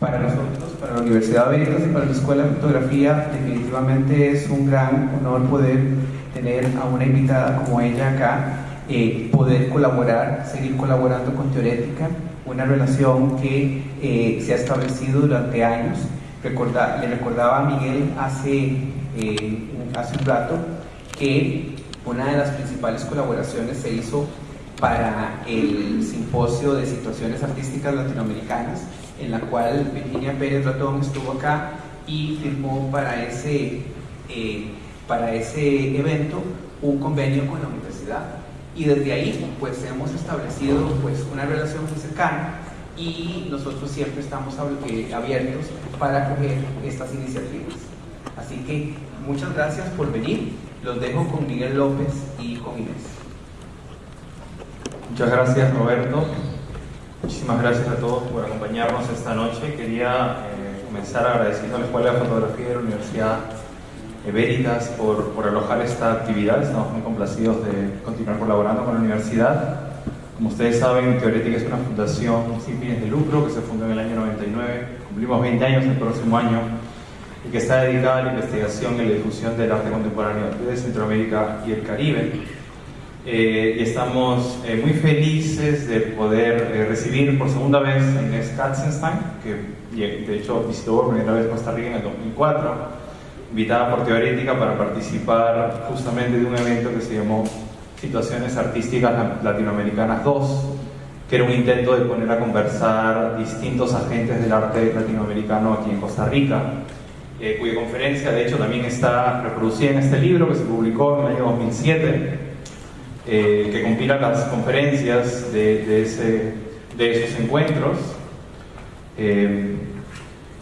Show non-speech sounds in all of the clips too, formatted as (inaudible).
Para nosotros, para la Universidad Veritas y para la Escuela de Fotografía, definitivamente es un gran honor poder tener a una invitada como ella acá, eh, poder colaborar, seguir colaborando con Teorética, una relación que eh, se ha establecido durante años. Recorda, le recordaba a Miguel hace, eh, hace un rato que una de las principales colaboraciones se hizo para el simposio de situaciones artísticas latinoamericanas, en la cual Virginia Pérez Ratón estuvo acá y firmó para ese, eh, para ese evento un convenio con la universidad. Y desde ahí pues hemos establecido pues una relación muy cercana y nosotros siempre estamos eh, abiertos para acoger estas iniciativas. Así que muchas gracias por venir. Los dejo con Miguel López y con Inés. Muchas gracias Roberto. Muchísimas gracias a todos por acompañarnos esta noche. Quería eh, comenzar agradeciendo a la Escuela de Fotografía de la Universidad Veritas por, por alojar esta actividad. Estamos muy complacidos de continuar colaborando con la universidad. Como ustedes saben, Teorética es una fundación sin fines de lucro que se fundó en el año 99. Cumplimos 20 años el próximo año y que está dedicada a la investigación y la difusión del arte contemporáneo de Centroamérica y el Caribe. Eh, y estamos eh, muy felices de poder eh, recibir por segunda vez a Inés Katzenstein, que de hecho visitó por primera vez Costa Rica en el 2004, invitada por Teorética para participar justamente de un evento que se llamó Situaciones Artísticas Latinoamericanas 2, que era un intento de poner a conversar distintos agentes del arte latinoamericano aquí en Costa Rica, cuya conferencia de hecho también está reproducida en este libro que se publicó en el año 2007 eh, que compila las conferencias de, ese, de esos encuentros. Eh,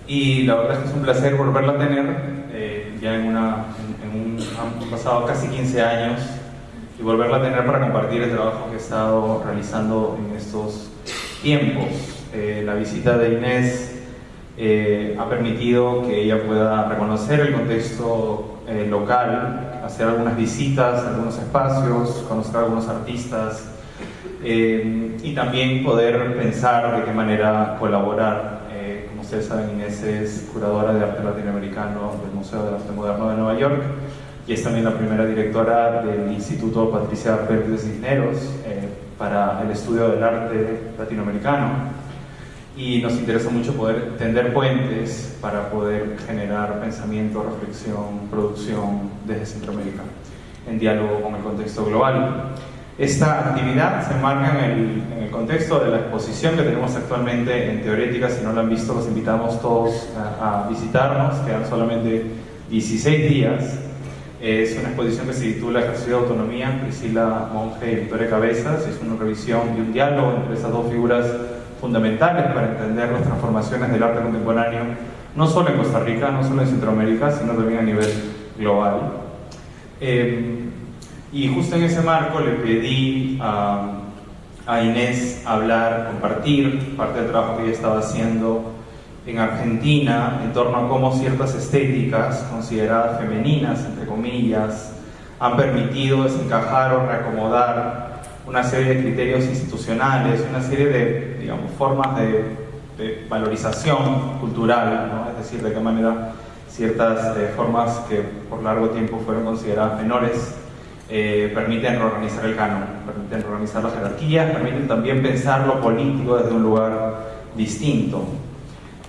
y la verdad es que es un placer volverla a tener, eh, ya en, una, en, un, han pasado casi 15 años, y volverla a tener para compartir el trabajo que he estado realizando en estos tiempos. la visita de Inés ha permitido que ella pueda reconocer el contexto eh, local, hacer algunas visitas algunos espacios, conocer a algunos artistas eh, y también poder pensar de qué manera colaborar. Eh, como ustedes saben, Inés es curadora de arte latinoamericano del Museo de Arte Moderno de Nueva York y es también la primera directora del Instituto Patricia Pérez Cisneros para el estudio del arte latinoamericano y nos interesa mucho poder tender puentes para poder generar pensamiento, reflexión, producción desde Centroamérica en diálogo con el contexto global. Esta actividad se enmarca en el, en el, contexto de la exposición que tenemos actualmente en Teorética. Si no la han visto, los invitamos todos a, a visitarnos. Quedan solamente 16 días. Es una exposición que se titula Ejercicio de Autonomía, Priscila Monge y Victoria Cabezas. Es una revisión y un diálogo entre esas dos figuras fundamentales para entender las transformaciones del arte contemporáneo, no solo en Costa Rica, no solo en Centroamérica, sino también a nivel global. Eh, y justo en ese marco le pedí a, a, Inés hablar, compartir parte del trabajo que ella estaba haciendo en Argentina en torno a cómo ciertas estéticas consideradas femeninas, entre comillas, han permitido desencajar o reacomodar una serie de criterios institucionales, una serie de digamos, formas de, valorización cultural, ¿no? es decir, de qué manera ciertas eh, formas que por largo tiempo fueron consideradas menores eh, permiten reorganizar el canon, permiten reorganizar las jerarquías, permiten también pensar lo político desde un lugar distinto.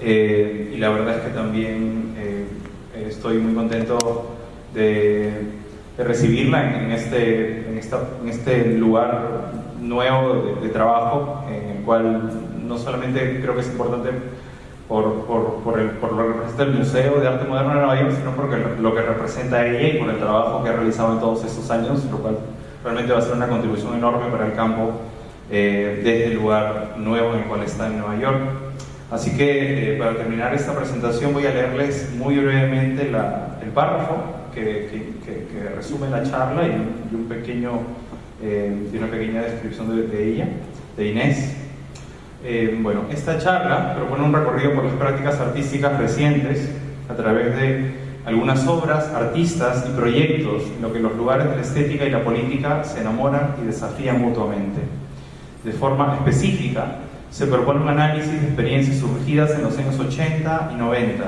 Eh, y la verdad es que también estoy muy contento de de recibirla en, este, en, esta, en este lugar nuevo de, trabajo, en el cual no solamente creo que es importante por, por, por, el, por lo que representa el Museo de Arte Moderno de Nueva York, sino porque lo que representa ella y por el trabajo que ha realizado en todos estos años, lo cual realmente va a ser una contribución enorme para el campo eh, desde el lugar nuevo en el cual está en Nueva York. Así que eh, para terminar esta presentación voy a leerles muy brevemente la, el párrafo que, resume la charla y, un pequeño, eh, una pequeña descripción de, ella, de Inés. Eh, bueno, esta charla propone un recorrido por las prácticas artísticas recientes a través de algunas obras, artistas y proyectos en lo que los lugares de la estética y la política se enamoran y desafían mutuamente. De forma específica, se propone un análisis de experiencias surgidas en los años 80 y 90,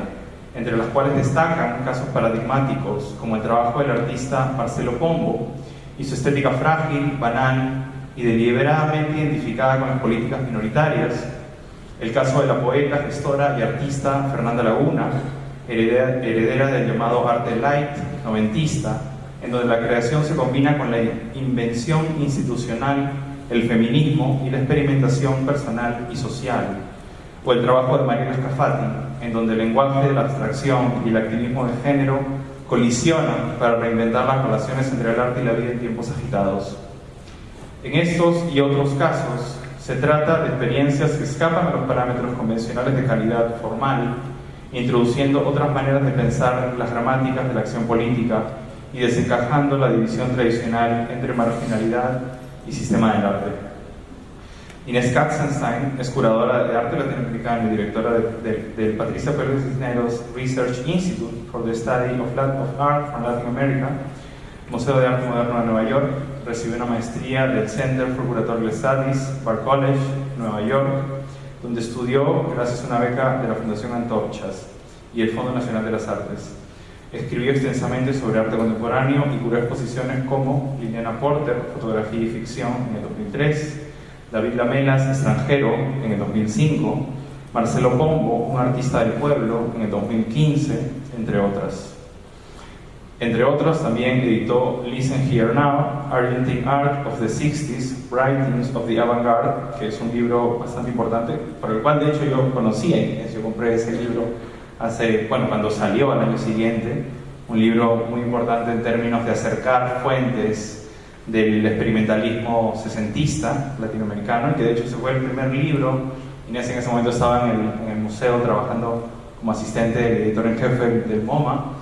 entre las cuales destacan casos paradigmáticos como el trabajo del artista Marcelo Pombo y su estética frágil, banal y deliberadamente identificada con las políticas minoritarias, el caso de la poeta, gestora y artista Fernanda Laguna, heredera, del llamado arte light, noventista, en donde la creación se combina con la invención institucional, el feminismo y la experimentación personal y social, o el trabajo de Mariela Scafati, en donde el lenguaje la abstracción y el activismo de género colisionan para reinventar las relaciones entre el arte y la vida en tiempos agitados. En estos y otros casos, se trata de experiencias que escapan a los parámetros convencionales de calidad formal, introduciendo otras maneras de pensar las gramáticas de la acción política y desencajando la división tradicional entre marginalidad y sistema del arte. Inés Katzenstein es curadora de arte latinoamericano y directora del Patricia Pérez Cisneros Research Institute for the Study of, Art from Latin America, Museo de Arte Moderno de Nueva York. Recibió una maestría del Center for Curatorial Studies, Bar College, Nueva York, donde estudió gracias a una beca de la Fundación Antorchas y el Fondo Nacional de las Artes. Escribió extensamente sobre arte contemporáneo y curó exposiciones como Liliana Porter, Fotografía y Ficción en el 2003, David Lamelas, Extranjero en el 2005, Marcelo Pombo, un artista del pueblo en el 2015, entre otras. Entre otros, también editó Listen Here Now, Argentine Art of the 60s, Writings of the Avant-Garde, que es un libro bastante importante, por el cual de hecho yo conocí a yo compré ese libro hace, bueno, cuando salió al año siguiente, un libro muy importante en términos de acercar fuentes del experimentalismo sesentista latinoamericano, que de hecho se fue el primer libro, Inés en ese momento estaba en el, museo trabajando como asistente del editor en jefe del MoMA,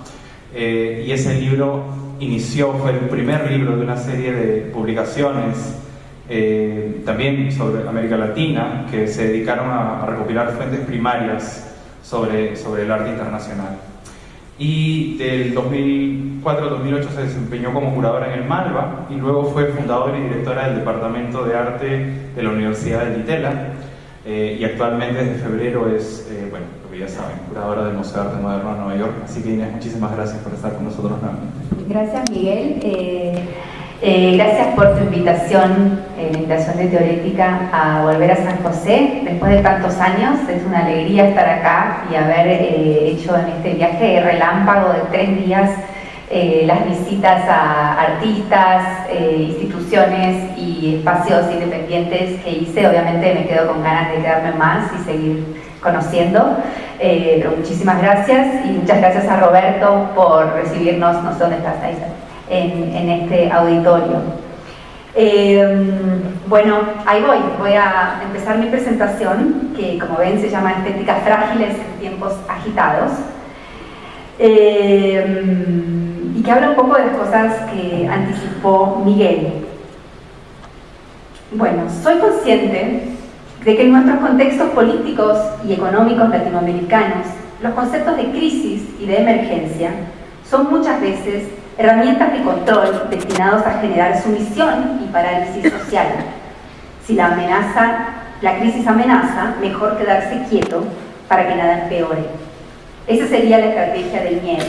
eh, y ese libro inició, fue el primer libro de una serie de publicaciones eh, también sobre América Latina que se dedicaron a, a recopilar fuentes primarias sobre, sobre el arte internacional. Y del 2004 al 2008 se desempeñó como curadora en el Malva y luego fue fundadora y directora del Departamento de Arte de la Universidad de Litela eh, y actualmente desde febrero es, eh, bueno, lo que ya saben, curadora del Museo de Arte Moderno de Nueva York. Así que Inés, muchísimas gracias por estar con nosotros nuevamente. Gracias Miguel. Eh, gracias por tu invitación, la invitación de Teorética a volver a San José después de tantos años. Es una alegría estar acá y haber hecho en este viaje relámpago de tres días eh, las visitas a artistas, eh, instituciones y espacios independientes que hice. Obviamente me quedo con ganas de quedarme más y seguir conociendo. Eh, pero muchísimas gracias y muchas gracias a Roberto por recibirnos, no sé dónde estás, ahí, en, en este auditorio. bueno, ahí voy, voy a empezar mi presentación, que como ven se llama Estéticas Frágiles en Tiempos Agitados y que habla un poco de las cosas que anticipó Miguel. Bueno, soy consciente de que en nuestros contextos políticos y económicos latinoamericanos, los conceptos de crisis y de emergencia son muchas veces herramientas de control destinados a generar sumisión y parálisis social. Si la amenaza, la crisis amenaza, mejor quedarse quieto para que nada empeore. Esa sería la estrategia del miedo.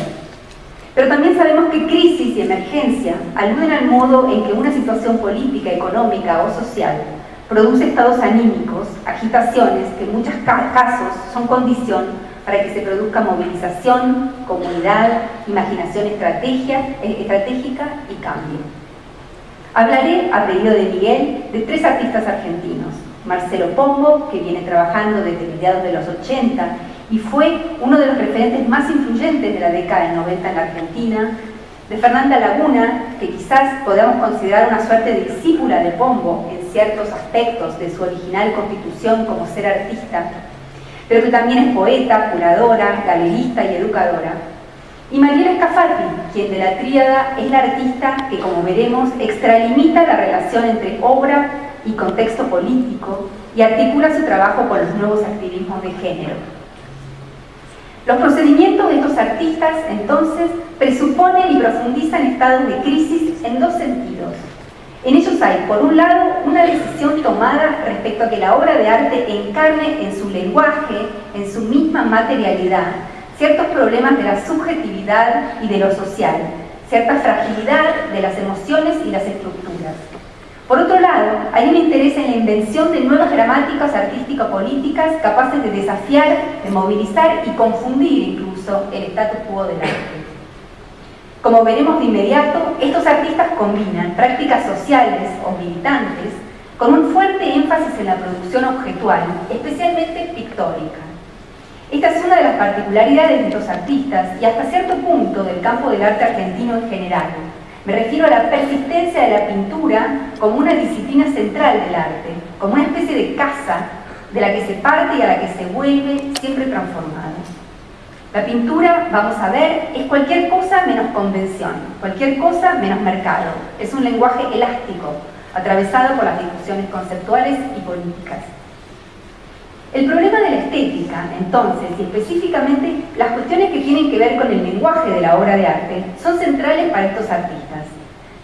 Pero también sabemos que crisis y emergencia aluden al modo en que una situación política, económica o social produce estados anímicos, agitaciones que en muchos casos son condición para que se produzca movilización, comunidad, imaginación estrategia, eh, estratégica y cambio. Hablaré, a pedido de Miguel, de tres artistas argentinos. Marcelo Pombo, que viene trabajando desde mediados de los 80 y fue uno de los referentes más influyentes de la década del 90 en la Argentina, de Fernanda Laguna, que quizás podamos considerar una suerte de discípula de Pombo en ciertos aspectos de su original constitución como ser artista, pero que también es poeta, curadora, galerista y educadora. Y Mariela Scafati, quien de la tríada es la artista que, como veremos, extralimita la relación entre obra y contexto político y articula su trabajo con los nuevos activismos de género. Los procedimientos de estos artistas, entonces, presuponen y profundizan estados de crisis en dos sentidos. En ellos hay, por un lado, una decisión tomada respecto a que la obra de arte encarne en su lenguaje, en su misma materialidad, ciertos problemas de la subjetividad y de lo social, cierta fragilidad de las emociones y las estructuras. Por otro lado, hay un interés en la invención de nuevas gramáticas artístico-políticas capaces de desafiar, de movilizar y confundir incluso el status quo del arte. Como veremos de inmediato, estos artistas combinan prácticas sociales o militantes con un fuerte énfasis en la producción objetual, especialmente pictórica. Esta es una de las particularidades de estos artistas y hasta cierto punto del campo del arte argentino en general. Me refiero a la persistencia de la pintura como una disciplina central del arte, como una especie de casa de la que se parte y a la que se vuelve siempre transformada. La pintura, vamos a ver, es cualquier cosa menos convención, cualquier cosa menos mercado. Es un lenguaje elástico, atravesado por las discusiones conceptuales y políticas. El problema de la estética, entonces, y específicamente las cuestiones que tienen que ver con el lenguaje de la obra de arte, son centrales para estos artistas.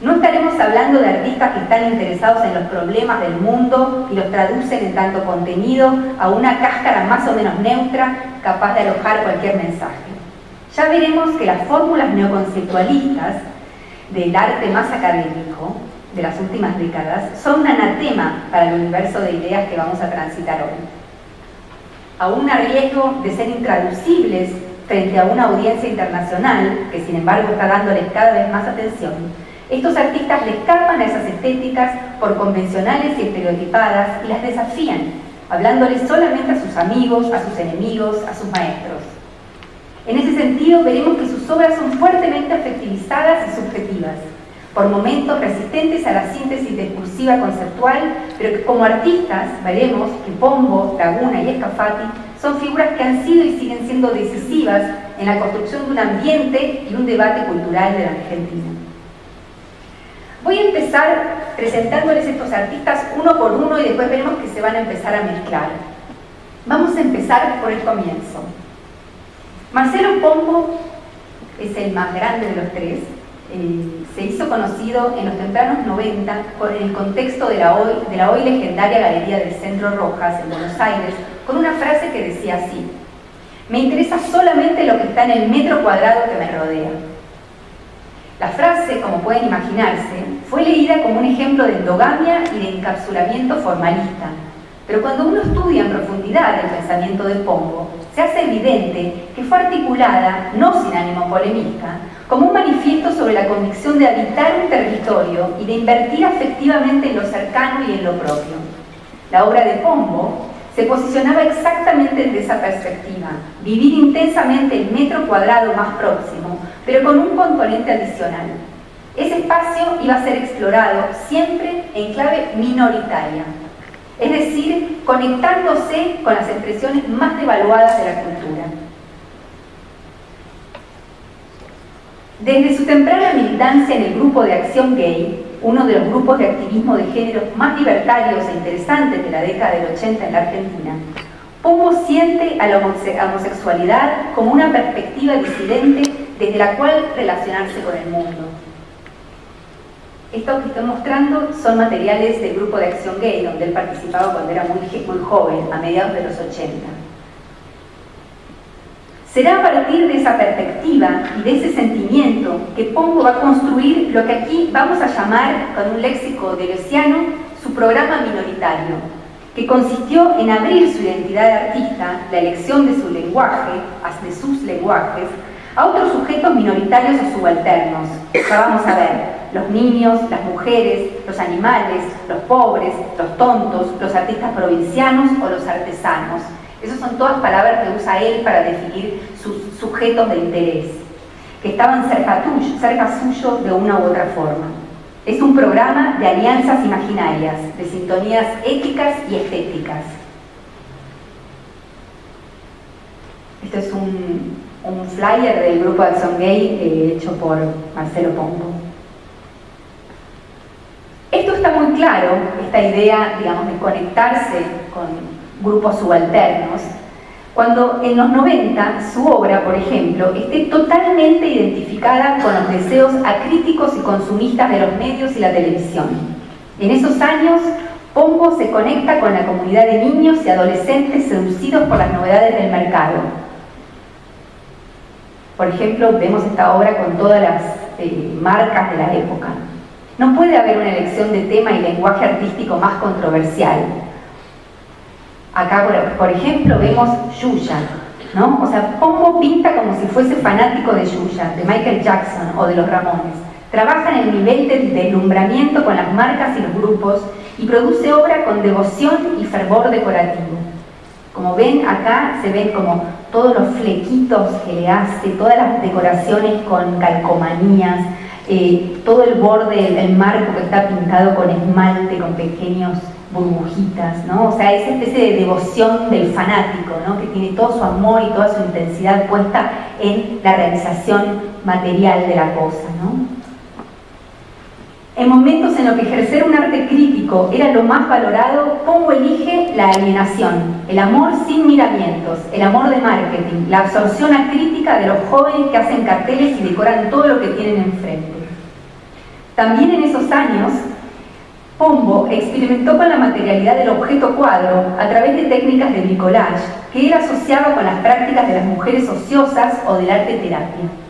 No estaremos hablando de artistas que están interesados en los problemas del mundo y los traducen en tanto contenido a una cáscara más o menos neutra, capaz de alojar cualquier mensaje. Ya veremos que las fórmulas neoconceptualistas del arte más académico de las últimas décadas son un anatema para el universo de ideas que vamos a transitar hoy. Aún a riesgo de ser intraducibles frente a una audiencia internacional, que sin embargo está dándoles cada vez más atención, estos artistas le escapan a esas estéticas por convencionales y estereotipadas y las desafían, hablándoles solamente a sus amigos, a sus enemigos, a sus maestros. En ese sentido, veremos que sus obras son fuertemente afectivizadas y subjetivas, por momentos resistentes a la síntesis discursiva conceptual, pero que como artistas veremos que Pombo, Laguna y Escafati son figuras que han sido y siguen siendo decisivas en la construcción de un ambiente y un debate cultural de la Argentina. Voy a empezar presentándoles estos artistas uno por uno y después veremos que se van a empezar a mezclar. Vamos a empezar por el comienzo. Marcelo Pombo es el más grande de los tres, eh, se hizo conocido en los tempranos 90 por el contexto de la, hoy, de la hoy legendaria Galería del Centro Rojas en Buenos Aires, con una frase que decía así, me interesa solamente lo que está en el metro cuadrado que me rodea. La frase, como pueden imaginarse, fue leída como un ejemplo de endogamia y de encapsulamiento formalista, pero cuando uno estudia en profundidad el pensamiento de Pombo, se hace evidente que fue articulada, no sin ánimo polemista, como un manifiesto sobre la convicción de habitar un territorio y de invertir afectivamente en lo cercano y en lo propio. La obra de Pombo se posicionaba exactamente desde esa perspectiva, vivir intensamente el metro cuadrado más próximo, pero con un componente adicional. Ese espacio iba a ser explorado siempre en clave minoritaria, es decir, conectándose con las expresiones más devaluadas de la cultura. Desde su temprana militancia en el grupo de acción gay, uno de los grupos de activismo de género más libertarios e interesantes de la década del 80 en la Argentina, Pombo siente a la homosexualidad como una perspectiva disidente desde la cual relacionarse con el mundo. Esto que estoy mostrando son materiales del grupo de acción gay, donde él participaba cuando era muy, muy joven, a mediados de los 80. Será a partir de esa perspectiva y de ese sentimiento que Pongo va a construir lo que aquí vamos a llamar, con un léxico de deleuziano, su programa minoritario, que consistió en abrir su identidad de artista, la elección de su lenguaje, de sus lenguajes, a otros sujetos minoritarios o subalternos. Ya vamos a ver, los niños, las mujeres, los animales, los pobres, los tontos, los artistas provincianos o los artesanos, esas son todas palabras que usa él para definir sus sujetos de interés, que estaban cerca, cerca suyo de una u otra forma. Es un programa de alianzas imaginarias, de sintonías éticas y estéticas. Esto es un, flyer del grupo de Acción Gay eh, hecho por Marcelo Pombo. Esto está muy claro, esta idea, digamos, de conectarse con grupos subalternos, cuando en los 90 su obra, por ejemplo, esté totalmente identificada con los deseos acríticos y consumistas de los medios y la televisión. En esos años, Pombo se conecta con la comunidad de niños y adolescentes seducidos por las novedades del mercado. Por ejemplo, vemos esta obra con todas las eh, marcas de la época. No puede haber una elección de tema y lenguaje artístico más controversial. Acá, por, ejemplo, vemos Yuya, ¿no? O sea, Pombo pinta como si fuese fanático de Yuya, de Michael Jackson o de los Ramones. Trabaja en el nivel de deslumbramiento con las marcas y los grupos y produce obra con devoción y fervor decorativo. Como ven acá se ven como todos los flequitos que le hace, todas las decoraciones con calcomanías, eh, todo el borde, el, marco que está pintado con esmalte, con pequeños burbujitas, ¿no? O sea, esa especie de devoción del fanático, ¿no? Que tiene todo su amor y toda su intensidad puesta en la realización material de la cosa, ¿no? En momentos en los que ejercer un arte crítico era lo más valorado, Pongo elige la alienación, el amor sin miramientos, el amor de marketing, la absorción acrítica de los jóvenes que hacen carteles y decoran todo lo que tienen enfrente. También en esos años, Pombo experimentó con la materialidad del objeto cuadro a través de técnicas de bricolage que él asociaba con las prácticas de las mujeres ociosas o del arte terapia.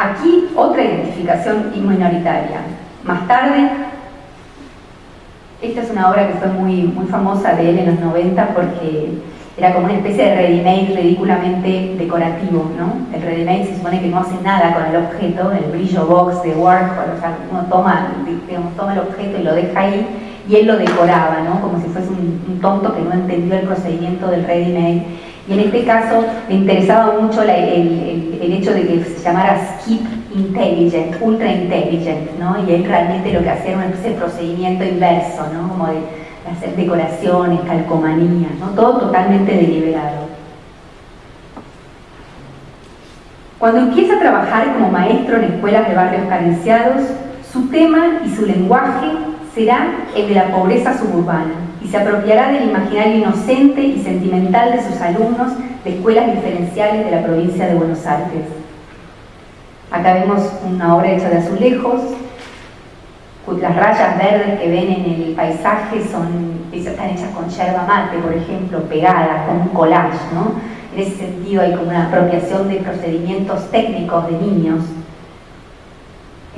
Aquí otra identificación minoritaria. Más tarde, esta es una obra que fue muy, muy famosa de él en los 90 porque era como una especie de ready-made ridículamente decorativo, ¿no? El ready-made se supone que no hace nada con el objeto, el brillo box de Warhol, o sea, uno toma, digamos, toma el objeto y lo deja ahí y él lo decoraba, ¿no? Como si fuese un, un tonto que no entendió el procedimiento del ready-made y en este caso me interesaba mucho el, hecho de que se llamara Skip Intelligent, Ultra Intelligent, ¿no? Y él realmente lo que hacía era ese procedimiento inverso, ¿no? Como de hacer decoraciones, calcomanías. Todo totalmente deliberado. Cuando empieza a trabajar como maestro en escuelas de barrios carenciados, su tema y su lenguaje será el de la pobreza suburbana y se apropiará del imaginario inocente y sentimental de sus alumnos de escuelas diferenciales de la provincia de Buenos Aires. Acá vemos una obra hecha de azulejos, las rayas verdes que ven en el paisaje son, están hechas con yerba mate, por ejemplo, pegadas, con un collage, ¿no? En ese sentido hay como una apropiación de procedimientos técnicos de niños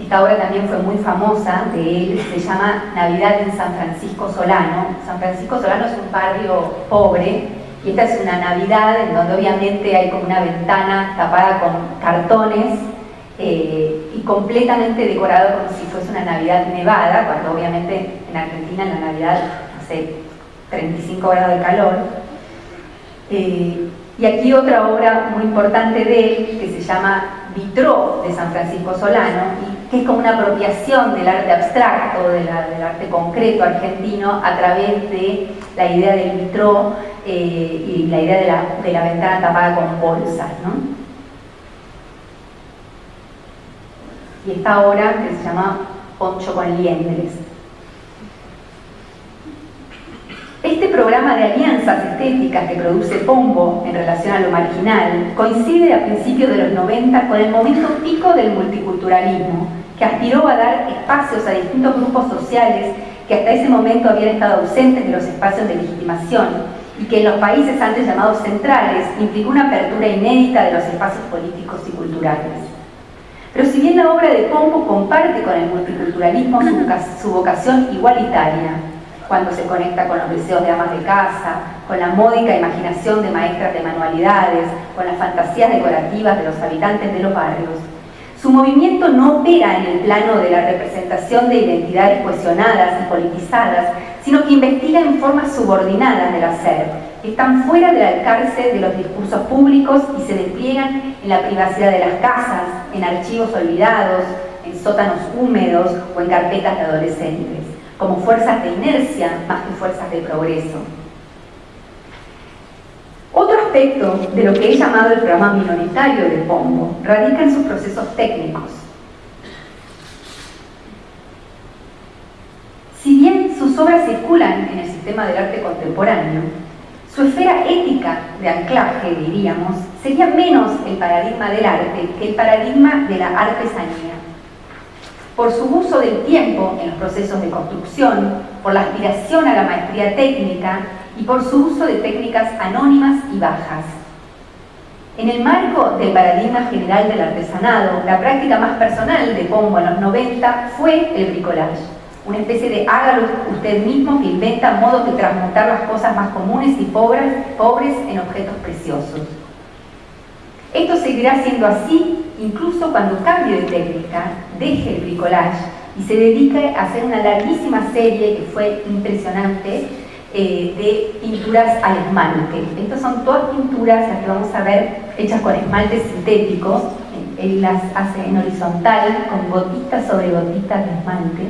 esta obra también fue muy famosa de él, se llama Navidad en San Francisco Solano. San Francisco Solano es un barrio pobre y esta es una Navidad en donde obviamente hay como una ventana tapada con cartones eh, y completamente decorado como si fuese una Navidad nevada, cuando obviamente en Argentina en la Navidad hace 35 grados de calor. Eh, y aquí otra obra muy importante de él que se llama Vitró de San Francisco Solano, que es como una apropiación del arte abstracto, del arte concreto argentino, a través de la idea del vitró eh, y la idea de la, ventana tapada con bolsas. ¿no? Y esta obra que se llama Poncho con liendres. Este programa de alianzas estéticas que produce Pombo en relación a lo marginal coincide a principios de los 90 con el momento pico del multiculturalismo, que aspiró a dar espacios a distintos grupos sociales que hasta ese momento habían estado ausentes de los espacios de legitimación y que en los países antes llamados centrales implicó una apertura inédita de los espacios políticos y culturales. Pero si bien la obra de Pombo comparte con el multiculturalismo su vocación igualitaria, cuando se conecta con los deseos de amas de casa, con la módica imaginación de maestras de manualidades, con las fantasías decorativas de los habitantes de los barrios. Su movimiento no opera en el plano de la representación de identidades cohesionadas y politizadas, sino que investiga en formas subordinadas del hacer, que están fuera del alcance de los discursos públicos y se despliegan en la privacidad de las casas, en archivos olvidados, en sótanos húmedos o en carpetas de adolescentes como fuerzas de inercia más que fuerzas de progreso. Aspecto de lo que he llamado el programa minoritario de Pombo radica en sus procesos técnicos. Si bien sus obras circulan en el sistema del arte contemporáneo, su esfera ética de anclaje, diríamos, sería menos el paradigma del arte que el paradigma de la artesanía. por su uso del tiempo en los procesos de construcción, por la aspiración a la maestría técnica y por su uso de técnicas anónimas y bajas. En el marco del paradigma general del artesanado, la práctica más personal de Pombo en los 90 fue el bricolage, una especie de hágalo usted mismo que inventa modos de transmutar las cosas más comunes y pobres, pobres en objetos preciosos. Esto seguirá siendo así incluso cuando cambie de técnica, deje el bricolage y se dedique a hacer una larguísima serie que fue impresionante eh, de pinturas al esmalte. Estas son todas pinturas, las que vamos a ver, hechas con esmaltes sintéticos. Él las hace en horizontal, con gotitas sobre gotitas de esmalte.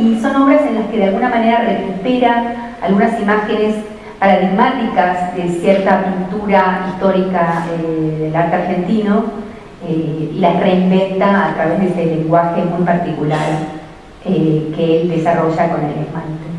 Y, son obras en las que de alguna manera recupera algunas imágenes paradigmáticas de cierta pintura histórica eh, del arte argentino eh, y las reinventa a través de ese lenguaje muy particular que él desarrolla con el esmalte.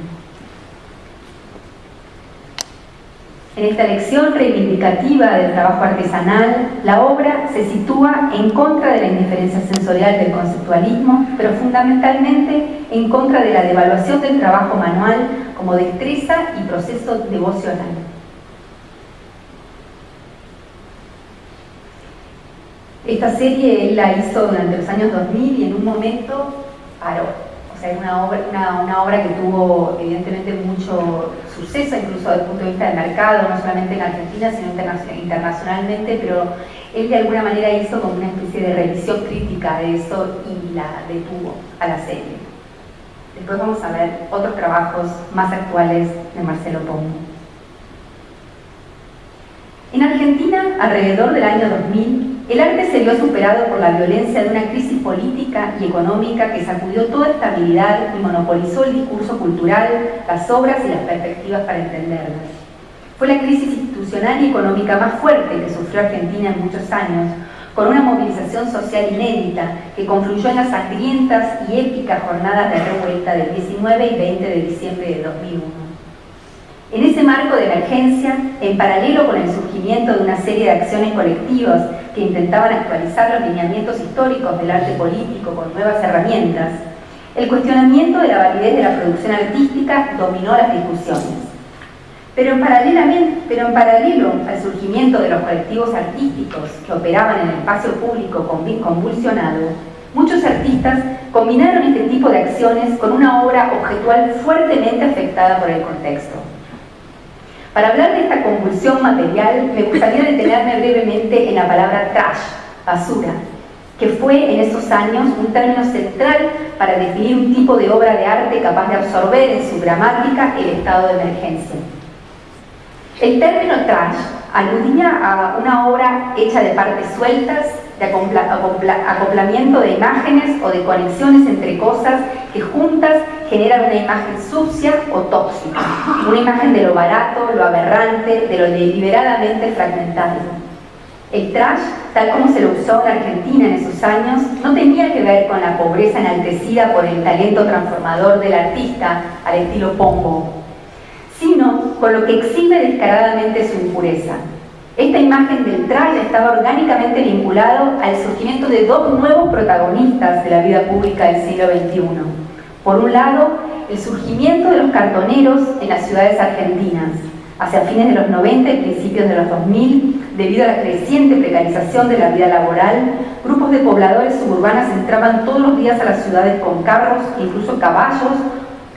En esta lección reivindicativa del trabajo artesanal, la obra se sitúa en contra de la indiferencia sensorial del conceptualismo, pero fundamentalmente en contra de la devaluación del trabajo manual como destreza y proceso devocional. Esta serie él la hizo durante los años 2000 y en un momento paró es una obra, una, obra que tuvo evidentemente mucho suceso, incluso desde el punto de vista del mercado, no solamente en Argentina, sino internacionalmente, pero él de alguna manera hizo como una especie de revisión crítica de eso y la detuvo a la serie. Después vamos a ver otros trabajos más actuales de Marcelo Pombo. En Argentina, alrededor del año 2000, el arte se vio superado por la violencia de una crisis política y económica que sacudió toda estabilidad y monopolizó el discurso cultural, las obras y las perspectivas para entenderlas. Fue la crisis institucional y económica más fuerte que sufrió Argentina en muchos años, con una movilización social inédita que confluyó en las sangrientas y épicas jornadas de revuelta del 19 y 20 de diciembre de 2001. Marco de emergencia, en paralelo con el surgimiento de una serie de acciones colectivas que intentaban actualizar los lineamientos históricos del arte político con nuevas herramientas, el cuestionamiento de la validez de la producción artística dominó las discusiones. Pero en, pero en paralelo al surgimiento de los colectivos artísticos que operaban en el espacio público convulsionado, muchos artistas combinaron este tipo de acciones con una obra objetual fuertemente afectada por el contexto. Para hablar de esta convulsión material, me gustaría detenerme brevemente en la palabra trash, basura, que fue en esos años un término central para definir un tipo de obra de arte capaz de absorber en su gramática el estado de emergencia. El término trash aludía a una obra hecha de partes sueltas, de acoplamiento de imágenes o de conexiones entre cosas que juntas generan una imagen sucia o tóxica, una imagen de lo barato, lo aberrante, de lo deliberadamente fragmentario. El trash, tal como se lo usó en Argentina en esos años, no tenía que ver con la pobreza enaltecida por el talento transformador del artista al estilo Pombo, sino con lo que exhibe descaradamente su impureza. Esta imagen del trash estaba orgánicamente vinculado al surgimiento de dos nuevos protagonistas de la vida pública del siglo XXI. Por un lado, el surgimiento de los cartoneros en las ciudades argentinas, hacia fines de los 90 y principios de los 2000, debido a la creciente precarización de la vida laboral, grupos de pobladores suburbanas entraban todos los días a las ciudades con carros e incluso caballos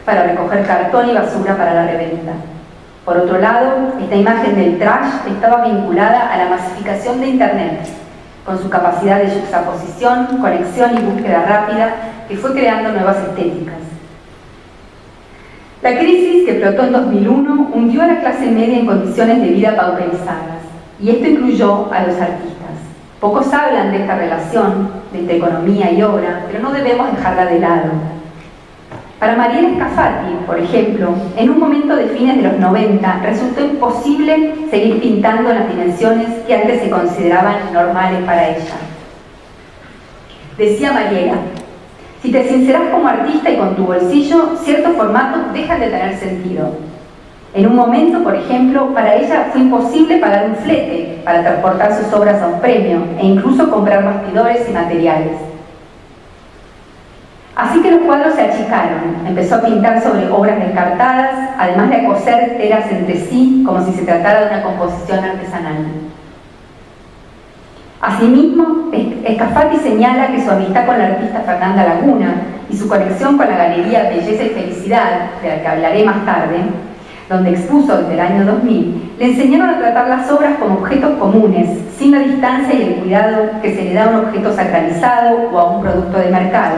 para recoger cartón y basura para la reventa. Por otro lado, esta imagen del trash estaba vinculada a la masificación de Internet, con su capacidad de juxtaposición, conexión y búsqueda rápida que fue creando nuevas estéticas. La crisis que explotó en 2001 hundió a la clase media en condiciones de vida pauperizadas, y esto incluyó a los artistas. Pocos hablan de esta relación entre economía y obra, pero no debemos dejarla de lado. Para Mariela Scafati, por ejemplo, en un momento de fines de los 90 resultó imposible seguir pintando las dimensiones que antes se consideraban normales para ella. Decía Mariela, si te sinceras como artista y con tu bolsillo, ciertos formatos dejan de tener sentido. En un momento, por ejemplo, para ella fue imposible pagar un flete para transportar sus obras a un premio e incluso comprar bastidores y materiales. Así que los cuadros se achicaron, empezó a pintar sobre obras descartadas, además de a coser telas entre sí como si se tratara de una composición artesanal. Asimismo, Escafati señala que su amistad con la artista Fernanda Laguna y su conexión con la Galería Belleza y Felicidad, de la que hablaré más tarde, donde expuso desde el año 2000, le enseñaron a tratar las obras como objetos comunes, sin la distancia y el cuidado que se le da a un objeto sacralizado o a un producto de mercado.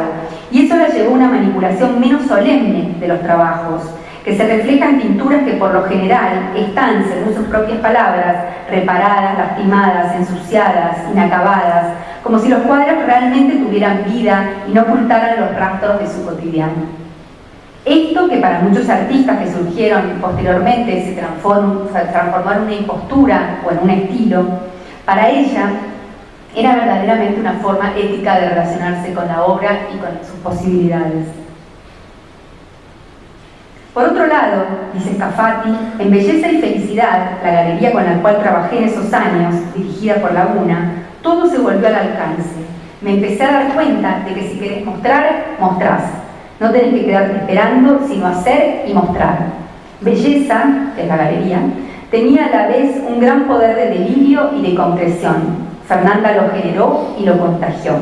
Y eso la llevó a una manipulación menos solemne de los trabajos, que se refleja en pinturas que por lo general están, según sus propias palabras, reparadas, lastimadas, ensuciadas, inacabadas, como si los cuadros realmente tuvieran vida y no ocultaran los rastros de su cotidiano. Esto que para muchos artistas que surgieron posteriormente se transformó, en una impostura o en un estilo, para ella era verdaderamente una forma ética de relacionarse con la obra y con sus posibilidades. Por otro lado, dice Scafati, en Belleza y Felicidad, la galería con la cual trabajé en esos años, dirigida por Laguna, todo se volvió al alcance. Me empecé a dar cuenta de que si querés mostrar, mostrás no tenés que quedarte esperando, sino hacer y mostrar. Belleza, que es la galería, tenía a la vez un gran poder de delirio y de concreción. Fernanda lo generó y lo contagió.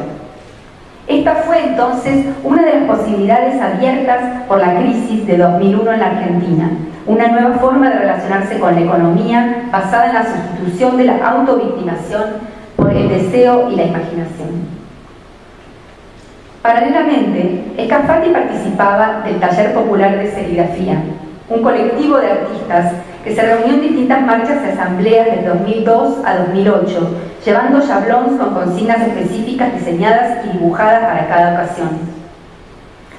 Esta fue entonces una de las posibilidades abiertas por la crisis de 2001 en la Argentina, una nueva forma de relacionarse con la economía basada en la sustitución de la autovictimación por el deseo y la imaginación. Paralelamente, Escafati participaba del Taller Popular de Serigrafía, un colectivo de artistas que se reunió en distintas marchas y asambleas del 2002 a 2008, llevando chablons con consignas específicas diseñadas y dibujadas para cada ocasión.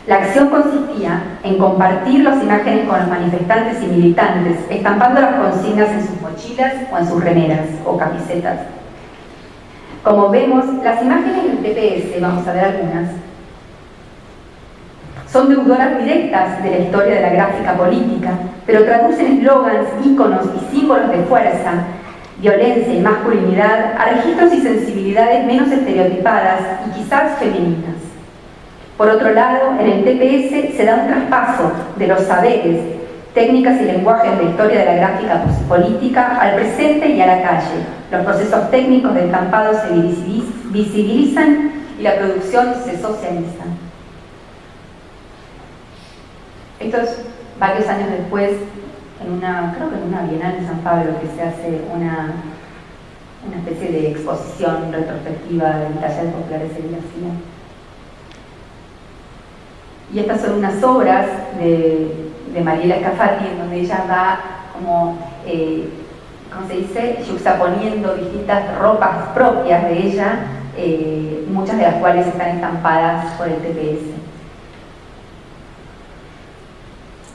La acción consistía en compartir las imágenes con los manifestantes y militantes, estampando las consignas en sus mochilas o en sus remeras o camisetas. Como vemos, las imágenes del TPS, vamos a ver algunas, son deudoras directas de la historia de la gráfica política, pero traducen eslogans, íconos y símbolos de fuerza, violencia y masculinidad a registros y sensibilidades menos estereotipadas y quizás femeninas. Por otro lado, en el TPS se da un traspaso de los saberes, técnicas y lenguajes de historia de la gráfica política al presente y a la calle. Los procesos técnicos del estampado se visibilizan y la producción se socializa. Esto es varios años después, en una, creo que en una Bienal de San Pablo, que se hace una, una especie de exposición retrospectiva del taller popular de serigrafía. Y estas son unas obras de, de Mariela Scafati, en donde ella va como, eh, ¿cómo se dice?, juxtaponiendo distintas ropas propias de ella, eh, muchas de las cuales están estampadas por el TPS.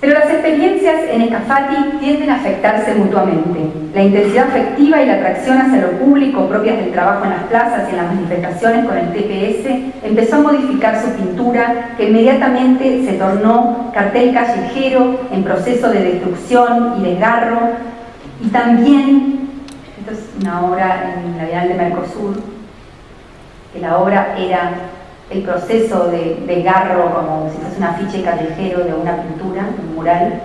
Pero las experiencias en Escafati tienden a afectarse mutuamente. La intensidad afectiva y la atracción hacia lo público propias del trabajo en las plazas y en las manifestaciones con el TPS empezó a modificar su pintura, que inmediatamente se tornó cartel callejero en proceso de destrucción y desgarro. Y también, esto es una obra en la Bienal de Mercosur, que la obra era el proceso de, garro como si fuese un afiche callejero de una pintura, un mural.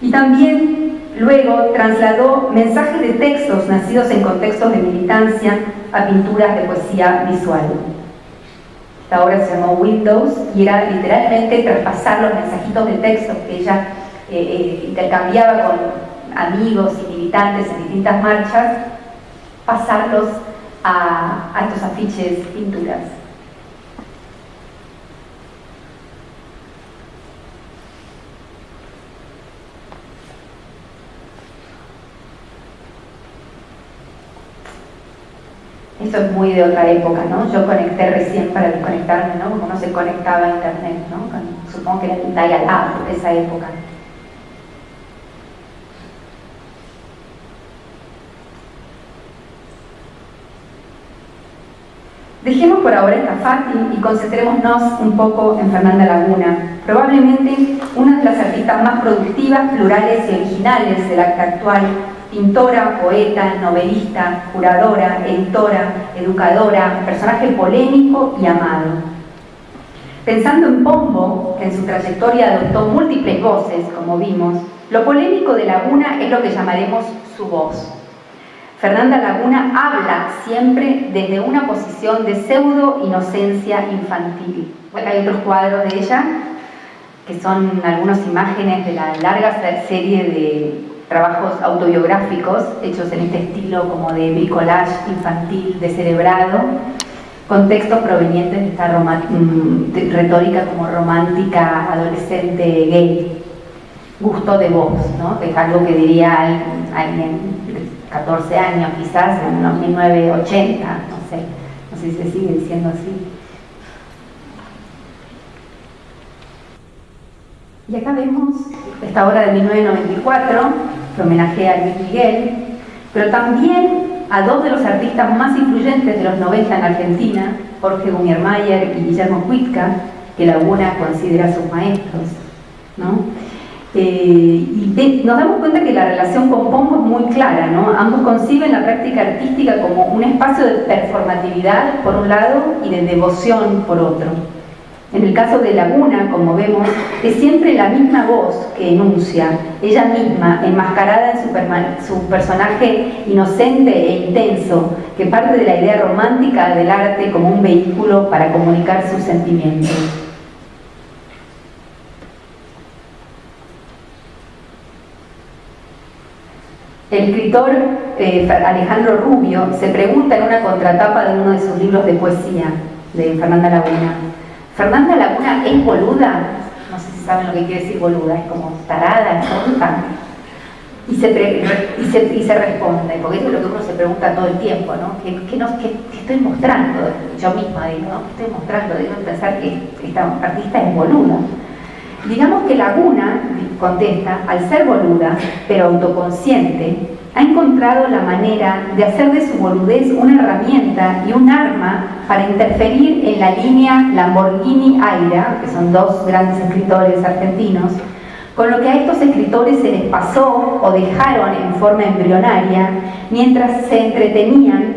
Y también luego trasladó mensajes de textos nacidos en contextos de militancia a pinturas de poesía visual. Esta obra se llamó Windows y era literalmente traspasar los mensajitos de textos que ella eh, eh, intercambiaba con amigos y militantes en distintas marchas, pasarlos a, a estos afiches, pinturas. Esto es muy de otra época, ¿no? Yo conecté recién para desconectarme, ¿no? Como no se conectaba a internet, ¿no? Supongo que era el dial-up de esa época. Dejemos por ahora esta Fati y concentrémonos un poco en Fernanda Laguna, probablemente una de las artistas más productivas, plurales y originales del acta actual pintora, poeta, novelista, curadora, editora, educadora, personaje polémico y amado. Pensando en Pombo, que en su trayectoria adoptó múltiples voces, como vimos, lo polémico de Laguna es lo que llamaremos su voz. Fernanda Laguna habla siempre desde una posición de pseudo inocencia infantil. hay otros cuadros de ella que son algunas imágenes de la larga serie de trabajos autobiográficos hechos en este estilo como de bricolage infantil descerebrado, con textos provenientes de esta mm, retórica como romántica adolescente gay, gusto de voz, ¿no? que es algo que diría alguien de 14 años quizás en 1980, no sé, no sé si se sigue diciendo así. Y acá vemos esta obra de 1994, que homenajea a Luis Miguel, pero también a dos de los artistas más influyentes de los 90 en Argentina, Jorge Gumiermayer y Guillermo Cuitca, que Laguna considera sus maestros. Eh, y nos damos cuenta que la relación con Pombo es muy clara, ¿no? Ambos conciben la práctica artística como un espacio de performatividad por un lado y de devoción por otro. En el caso de Laguna, como vemos, es siempre la misma voz que enuncia, ella misma, enmascarada en su, personaje inocente e intenso, que parte de la idea romántica del arte como un vehículo para comunicar sus sentimientos. El escritor eh, Alejandro Rubio se pregunta en una contratapa de uno de sus libros de poesía, de Fernanda Laguna, Fernanda Laguna es boluda, no sé si saben lo que quiere decir boluda, es como tarada, tonta. Y se, y, se, responde, porque eso es lo que uno se pregunta todo el tiempo, ¿no? ¿Qué, estoy mostrando? Yo misma digo, ¿no? ¿Qué estoy mostrando? Digo pensar que esta artista es boluda. Digamos que Laguna, contesta, al ser boluda, pero autoconsciente, ha encontrado la manera de hacer de su boludez una herramienta y un arma para interferir en la línea Lamborghini-Aira, que son dos grandes escritores argentinos, con lo que a estos escritores se les pasó o dejaron en forma embrionaria mientras se entretenían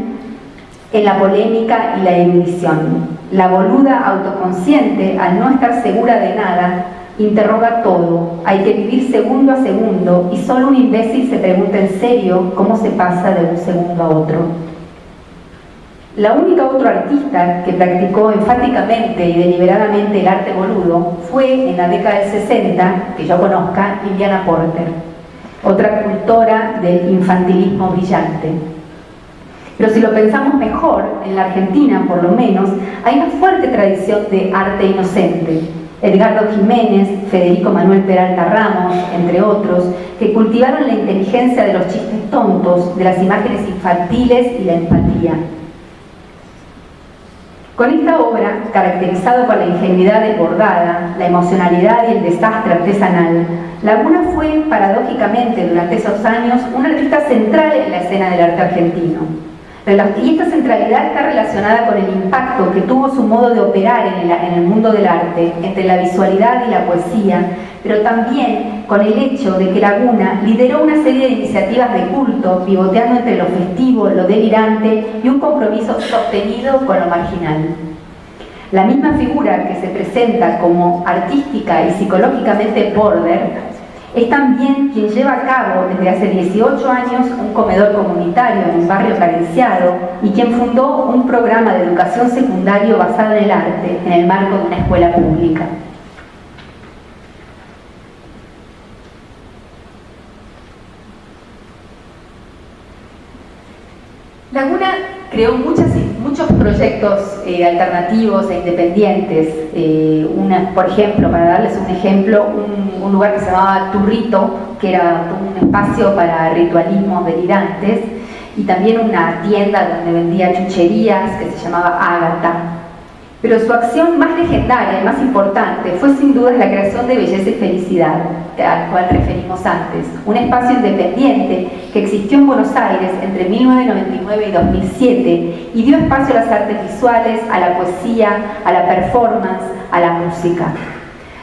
en la polémica y la erudición. La boluda autoconsciente, al no estar segura de nada, interroga todo, hay que vivir segundo a segundo y solo un imbécil se pregunta en serio cómo se pasa de un segundo a otro. La única otro artista que practicó enfáticamente y deliberadamente el arte boludo fue en la década del 60, que yo conozca, Liliana Porter, otra cultora del infantilismo brillante. Pero si lo pensamos mejor, en la Argentina por lo menos, hay una fuerte tradición de arte inocente, Edgardo Jiménez, Federico Manuel Peralta Ramos, entre otros, que cultivaron la inteligencia de los chistes tontos, de las imágenes infantiles y la empatía. Con esta obra, caracterizado por la ingenuidad desbordada, la emocionalidad y el desastre artesanal, Laguna fue, paradójicamente, durante esos años, un artista central en la escena del arte argentino. Y esta centralidad está relacionada con el impacto que tuvo su modo de operar en el, mundo del arte, entre la visualidad y la poesía, pero también con el hecho de que Laguna lideró una serie de iniciativas de culto, pivoteando entre lo festivo, lo delirante y un compromiso sostenido con lo marginal. La misma figura que se presenta como artística y psicológicamente border es también quien lleva a cabo desde hace 18 años un comedor comunitario en un barrio carenciado y quien fundó un programa de educación secundario basado en el arte en el marco de una escuela pública. Laguna creó muchas, muchos proyectos eh, alternativos e independientes. Eh, por ejemplo, para darles un ejemplo, un, un, lugar que se llamaba Turrito, que era un espacio para ritualismos delirantes, y también una tienda donde vendía chucherías que se llamaba Ágata. Pero su acción más legendaria y más importante fue sin duda la creación de Belleza y Felicidad, al cual referimos antes, un espacio independiente que existió en Buenos Aires entre 1999 y 2007 y dio espacio a las artes visuales, a la poesía, a la performance, a la música.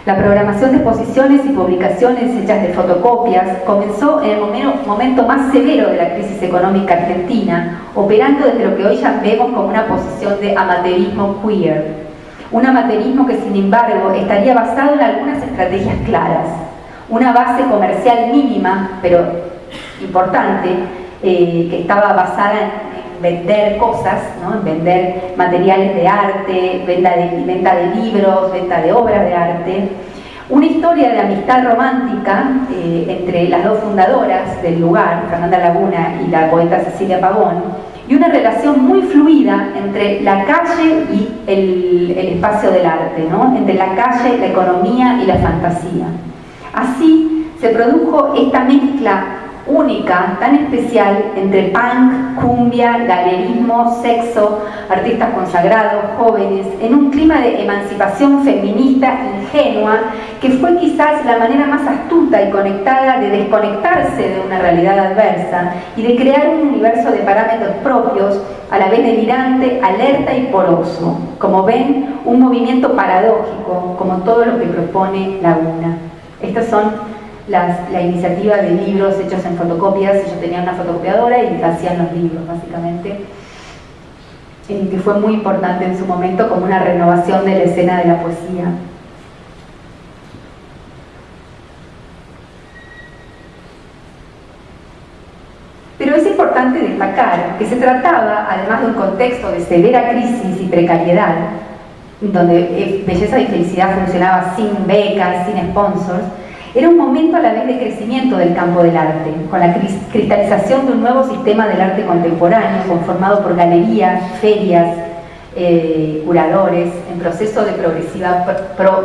La programación de exposiciones y publicaciones hechas de fotocopias comenzó en el momento más severo de la crisis económica argentina, operando desde lo que hoy ya vemos como una posición de amateurismo queer. un amateurismo que sin embargo estaría basado en algunas estrategias claras, una base comercial mínima, pero importante, eh, que estaba basada en, vender cosas, en vender materiales de arte, venta de, venta de libros, venta de obras de arte, una historia de amistad romántica eh, entre las dos fundadoras del lugar, Fernanda Laguna y la poeta Cecilia Pavón, y una relación muy fluida entre la calle y el, espacio del arte, ¿no? entre la calle, la economía y la fantasía. Así se produjo esta mezcla única, tan especial, entre punk, cumbia, galerismo, sexo, artistas consagrados, jóvenes, en un clima de emancipación feminista ingenua, que fue quizás la manera más astuta y conectada de desconectarse de una realidad adversa y de crear un universo de parámetros propios, a la vez delirante, alerta y poroso. Como ven, un movimiento paradójico, como todo lo que propone Laguna. Estas son la iniciativa de libros hechos en fotocopias, ellos tenían una fotocopiadora y hacían los libros básicamente, que fue muy importante en su momento como una renovación de la escena de la poesía. Pero es importante destacar que se trataba, además de un contexto de severa crisis y precariedad, donde eh, belleza y felicidad funcionaba sin becas, sin sponsors, era un momento a la vez de crecimiento del campo del arte, con la cristalización de un nuevo sistema del arte contemporáneo conformado por galerías, ferias, eh, curadores, en proceso de progresiva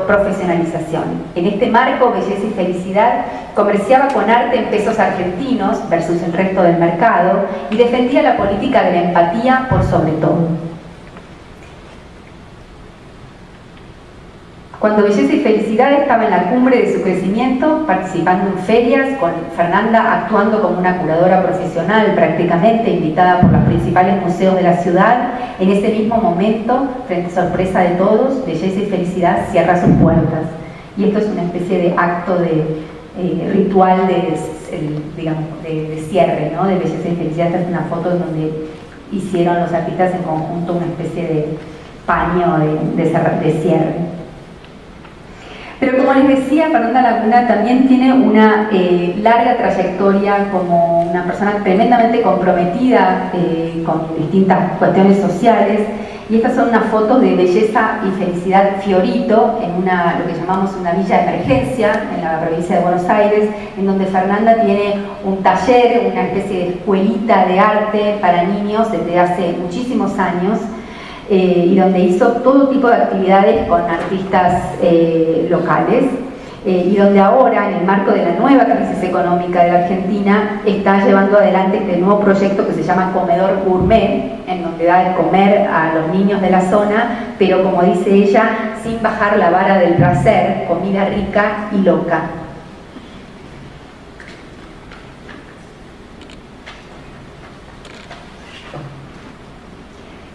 profesionalización. En este marco, Belleza y Felicidad comerciaba con arte en pesos argentinos versus el resto del mercado y defendía la política de la empatía por sobre todo. Cuando Belleza y Felicidad estaba en la cumbre de su crecimiento, participando en ferias, con Fernanda actuando como una curadora profesional prácticamente, invitada por los principales museos de la ciudad, en ese mismo momento, frente a sorpresa de todos, Belleza y Felicidad cierra sus puertas. Y esto es una especie de acto de eh, ritual de, digamos, de, cierre, ¿no? de Belleza y Felicidad. Esta es una foto donde hicieron los artistas en conjunto una especie de paño de cierre. Pero como les decía, Fernanda Laguna también tiene una eh, larga trayectoria como una persona tremendamente comprometida eh, con distintas cuestiones sociales. Y estas son unas fotos de belleza y felicidad Fiorito en una, lo que llamamos una villa de emergencia en la provincia de Buenos Aires, en donde Fernanda tiene un taller, una especie de escuelita de arte para niños desde hace muchísimos años eh, y donde hizo todo tipo de actividades con artistas eh, locales eh, y donde ahora, en el marco de la nueva crisis económica de la Argentina, está llevando adelante este nuevo proyecto que se llama Comedor Gourmet, en donde da de comer a los niños de la zona, pero como dice ella, sin bajar la vara del placer, comida rica y loca.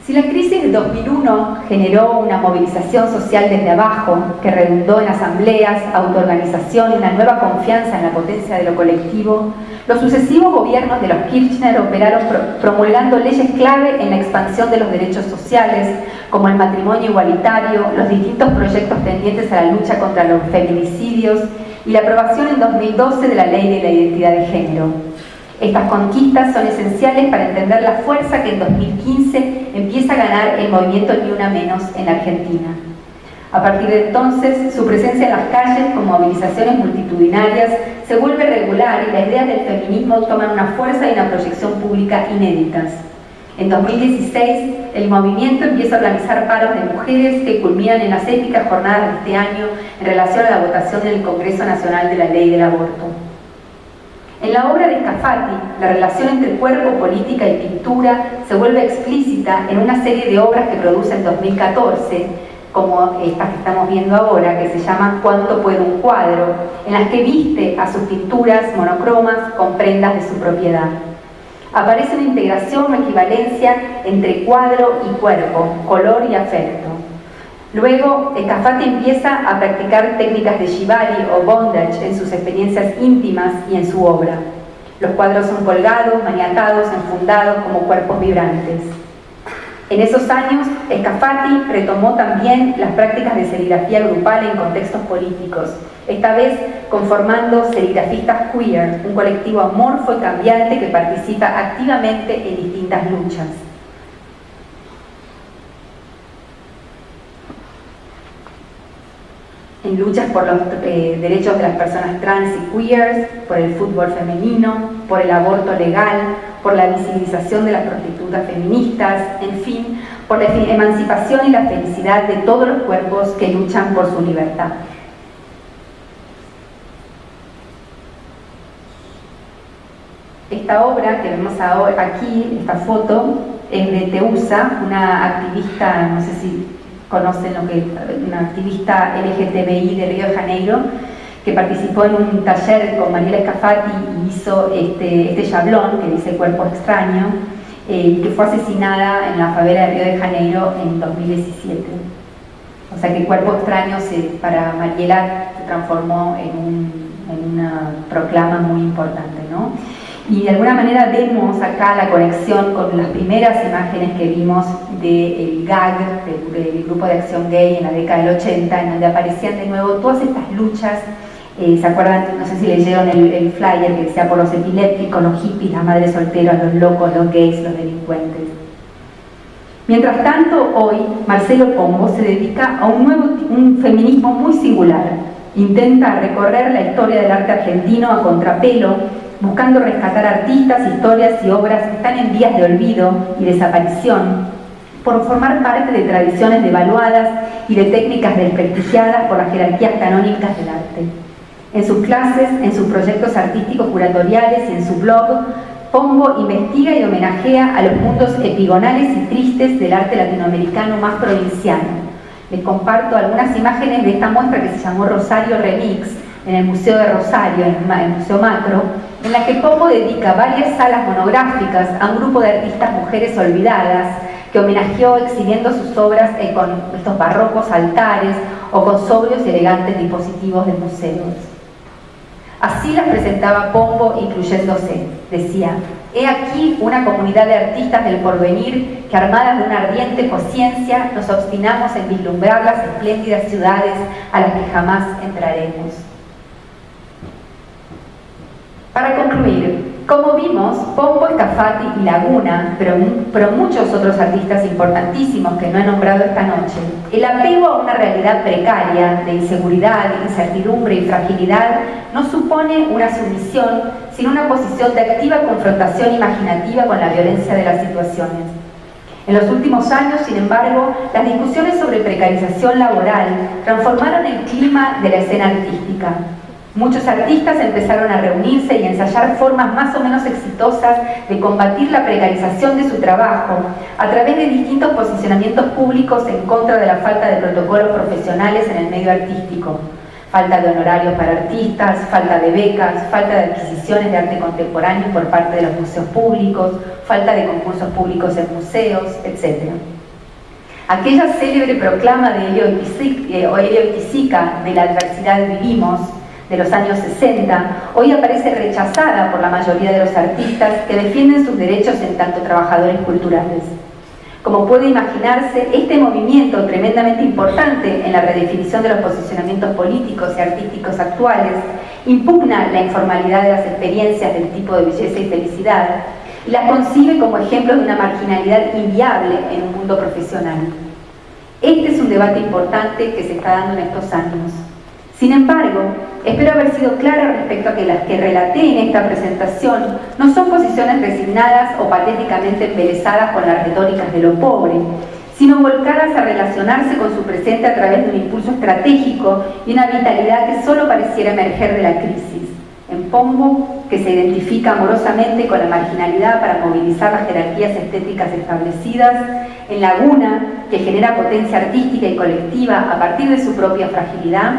Si la crisis de 2001 generó una movilización social desde abajo que redundó en asambleas, autoorganización y una nueva confianza en la potencia de lo colectivo, los sucesivos gobiernos de los Kirchner operaron promulgando leyes clave en la expansión de los derechos sociales, como el matrimonio igualitario, los distintos proyectos tendientes a la lucha contra los feminicidios y la aprobación en 2012 de la Ley de la Identidad de Género. Estas conquistas son esenciales para entender la fuerza que en 2015 empieza a ganar el movimiento Ni Una Menos en Argentina. A partir de entonces, su presencia en las calles con movilizaciones multitudinarias se vuelve regular y las ideas del feminismo toman una fuerza y una proyección pública inéditas. En 2016, el movimiento empieza a organizar paros de mujeres que culminan en las épicas jornadas de este año en relación a la votación en el Congreso Nacional de la Ley del Aborto. En la obra de Scafati, la relación entre cuerpo, política y pintura se vuelve explícita en una serie de obras que produce en 2014, como estas que estamos viendo ahora, que se llaman Cuánto puede un cuadro, en las que viste a sus pinturas monocromas con prendas de su propiedad. Aparece una integración o equivalencia entre cuadro y cuerpo, color y afecto. Luego, Scafati empieza a practicar técnicas de shibari o bondage en sus experiencias íntimas y en su obra. Los cuadros son colgados, maniatados, enfundados como cuerpos vibrantes. En esos años, Escafati retomó también las prácticas de serigrafía grupal en contextos políticos, esta vez conformando serigrafistas queer, un colectivo amorfo y cambiante que participa activamente en distintas luchas. En luchas por los eh, derechos de las personas trans y queers, por el fútbol femenino, por el aborto legal, por la visibilización de las prostitutas feministas, en fin, por la emancipación y la felicidad de todos los cuerpos que luchan por su libertad. Esta obra que vemos ahora aquí, esta foto, es de Teusa, una activista, no sé si conocen lo que una activista LGTBI de Río de Janeiro, que participó en un taller con Mariela Escafati y hizo este, este yablón que dice Cuerpo Extraño, eh, que fue asesinada en la favela de Río de Janeiro en 2017. O sea que Cuerpo Extraño se, para Mariela se transformó en, en una proclama muy importante. ¿no? Y de alguna manera vemos acá la conexión con las primeras imágenes que vimos del GAG, del, Grupo de Acción Gay en la década del 80, en donde aparecían de nuevo todas estas luchas, eh, ¿se acuerdan? No sé si leyeron el, el, flyer que decía por los epilépticos, los hippies, las madres solteras, los locos, los gays, los delincuentes. Mientras tanto, hoy Marcelo Pombo se dedica a un nuevo un feminismo muy singular. Intenta recorrer la historia del arte argentino a contrapelo buscando rescatar artistas, historias y obras que están en vías de olvido y desaparición, por formar parte de tradiciones devaluadas y de técnicas desprestigiadas por las jerarquías canónicas del arte. En sus clases, en sus proyectos artísticos curatoriales y en su blog, Pombo investiga y homenajea a los mundos epigonales y tristes del arte latinoamericano más provinciano. Les comparto algunas imágenes de esta muestra que se llamó Rosario Remix en el Museo de Rosario, en el Museo Macro, en la que Pombo dedica varias salas monográficas a un grupo de artistas mujeres olvidadas que homenajeó exhibiendo sus obras con estos barrocos altares o con sobrios y elegantes dispositivos de museos. Así las presentaba Pombo incluyéndose. Decía, he aquí una comunidad de artistas del porvenir que armadas de una ardiente conciencia nos obstinamos en vislumbrar las espléndidas ciudades a las que jamás entraremos. Para concluir, como vimos, Pombo, Escafati y Laguna, pero, pero, muchos otros artistas importantísimos que no he nombrado esta noche, el apego a una realidad precaria de inseguridad, incertidumbre y fragilidad no supone una sumisión, sino una posición de activa confrontación imaginativa con la violencia de las situaciones. En los últimos años, sin embargo, las discusiones sobre precarización laboral transformaron el clima de la escena artística, Muchos artistas empezaron a reunirse y ensayar formas más o menos exitosas de combatir la precarización de su trabajo a través de distintos posicionamientos públicos en contra de la falta de protocolos profesionales en el medio artístico. Falta de honorarios para artistas, falta de becas, falta de adquisiciones de arte contemporáneo por parte de los museos públicos, falta de concursos públicos en museos, etc. Aquella célebre proclama de Elio Itisica de la adversidad vivimos de los años 60, hoy aparece rechazada por la mayoría de los artistas que defienden sus derechos en tanto trabajadores culturales. Como puede imaginarse, este movimiento tremendamente importante en la redefinición de los posicionamientos políticos y artísticos actuales impugna la informalidad de las experiencias del tipo de belleza y felicidad y las concibe como ejemplos de una marginalidad inviable en un mundo profesional. Este es un debate importante que se está dando en estos años. Sin embargo, espero haber sido clara respecto a que las que relaté en esta presentación no son posiciones resignadas o patéticamente embelesadas con las retóricas de lo pobre, sino volcadas a relacionarse con su presente a través de un impulso estratégico y una vitalidad que solo pareciera emerger de la crisis. En Pombo, que se identifica amorosamente con la marginalidad para movilizar las jerarquías estéticas establecidas, en Laguna, que genera potencia artística y colectiva a partir de su propia fragilidad,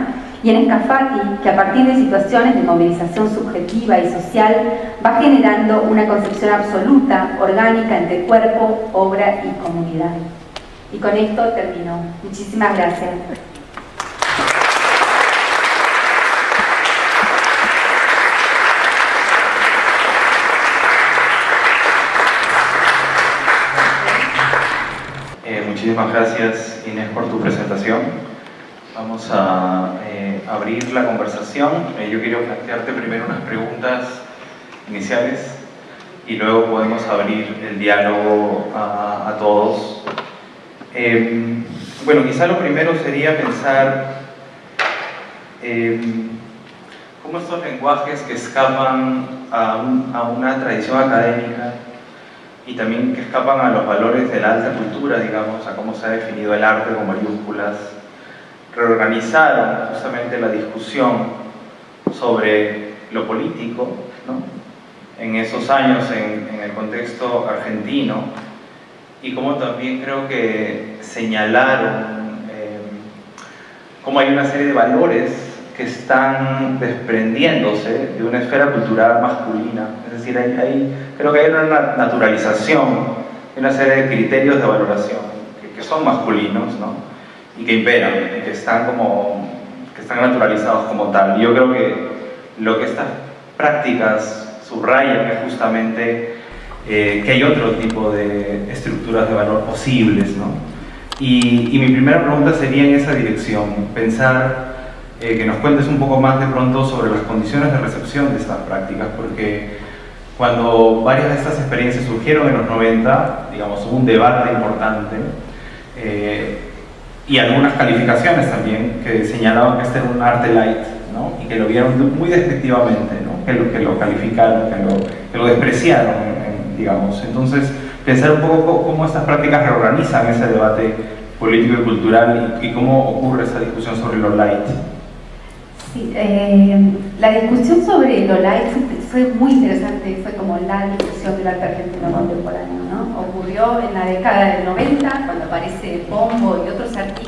y en Escafati, que a partir de situaciones de movilización subjetiva y social va generando una concepción absoluta, orgánica entre cuerpo, obra y comunidad. Y con esto termino. Muchísimas gracias. muchísimas gracias Inés por tu presentación. Vamos a eh, abrir la conversación. Eh, yo quiero plantearte primero unas preguntas iniciales y luego podemos abrir el diálogo a, todos. Em, bueno, quizá lo primero sería pensar em, cómo estos lenguajes que escapan a, a una tradición académica y también que escapan a los valores de la alta cultura, digamos, a cómo se ha definido el arte con mayúsculas, reorganizaron justamente la discusión sobre lo político, ¿no? en esos años en, el contexto argentino, y cómo también creo que señalaron eh, cómo hay una serie de valores que están desprendiéndose de una esfera cultural masculina. Es decir, hay, creo que hay una naturalización una serie de criterios de valoración que, son masculinos ¿no? Y que imperan, y que están, como, que están naturalizados como tal. Yo creo que lo que estas prácticas subrayan es justamente eh, que hay otro tipo de estructuras de valor posibles. ¿no? Y, y mi primera pregunta sería en esa dirección, pensar eh, que nos cuentes un poco más de pronto sobre las condiciones de recepción de estas prácticas, porque cuando varias de estas experiencias surgieron en los 90, digamos, hubo un debate importante eh, y algunas calificaciones también que señalaban que este era un arte light ¿no? y que lo vieron muy despectivamente, ¿no? que, lo, que lo calificaron, que lo, que lo despreciaron, digamos. Entonces, pensar un poco cómo estas prácticas reorganizan ese debate político y cultural y, y cómo ocurre esa discusión sobre lo light. Sí, eh, la discusión sobre lo light fue, muy interesante, fue como la discusión del arte argentino contemporáneo, ¿no? Ocurrió en la década del 90, cuando aparece Pombo y otros artistas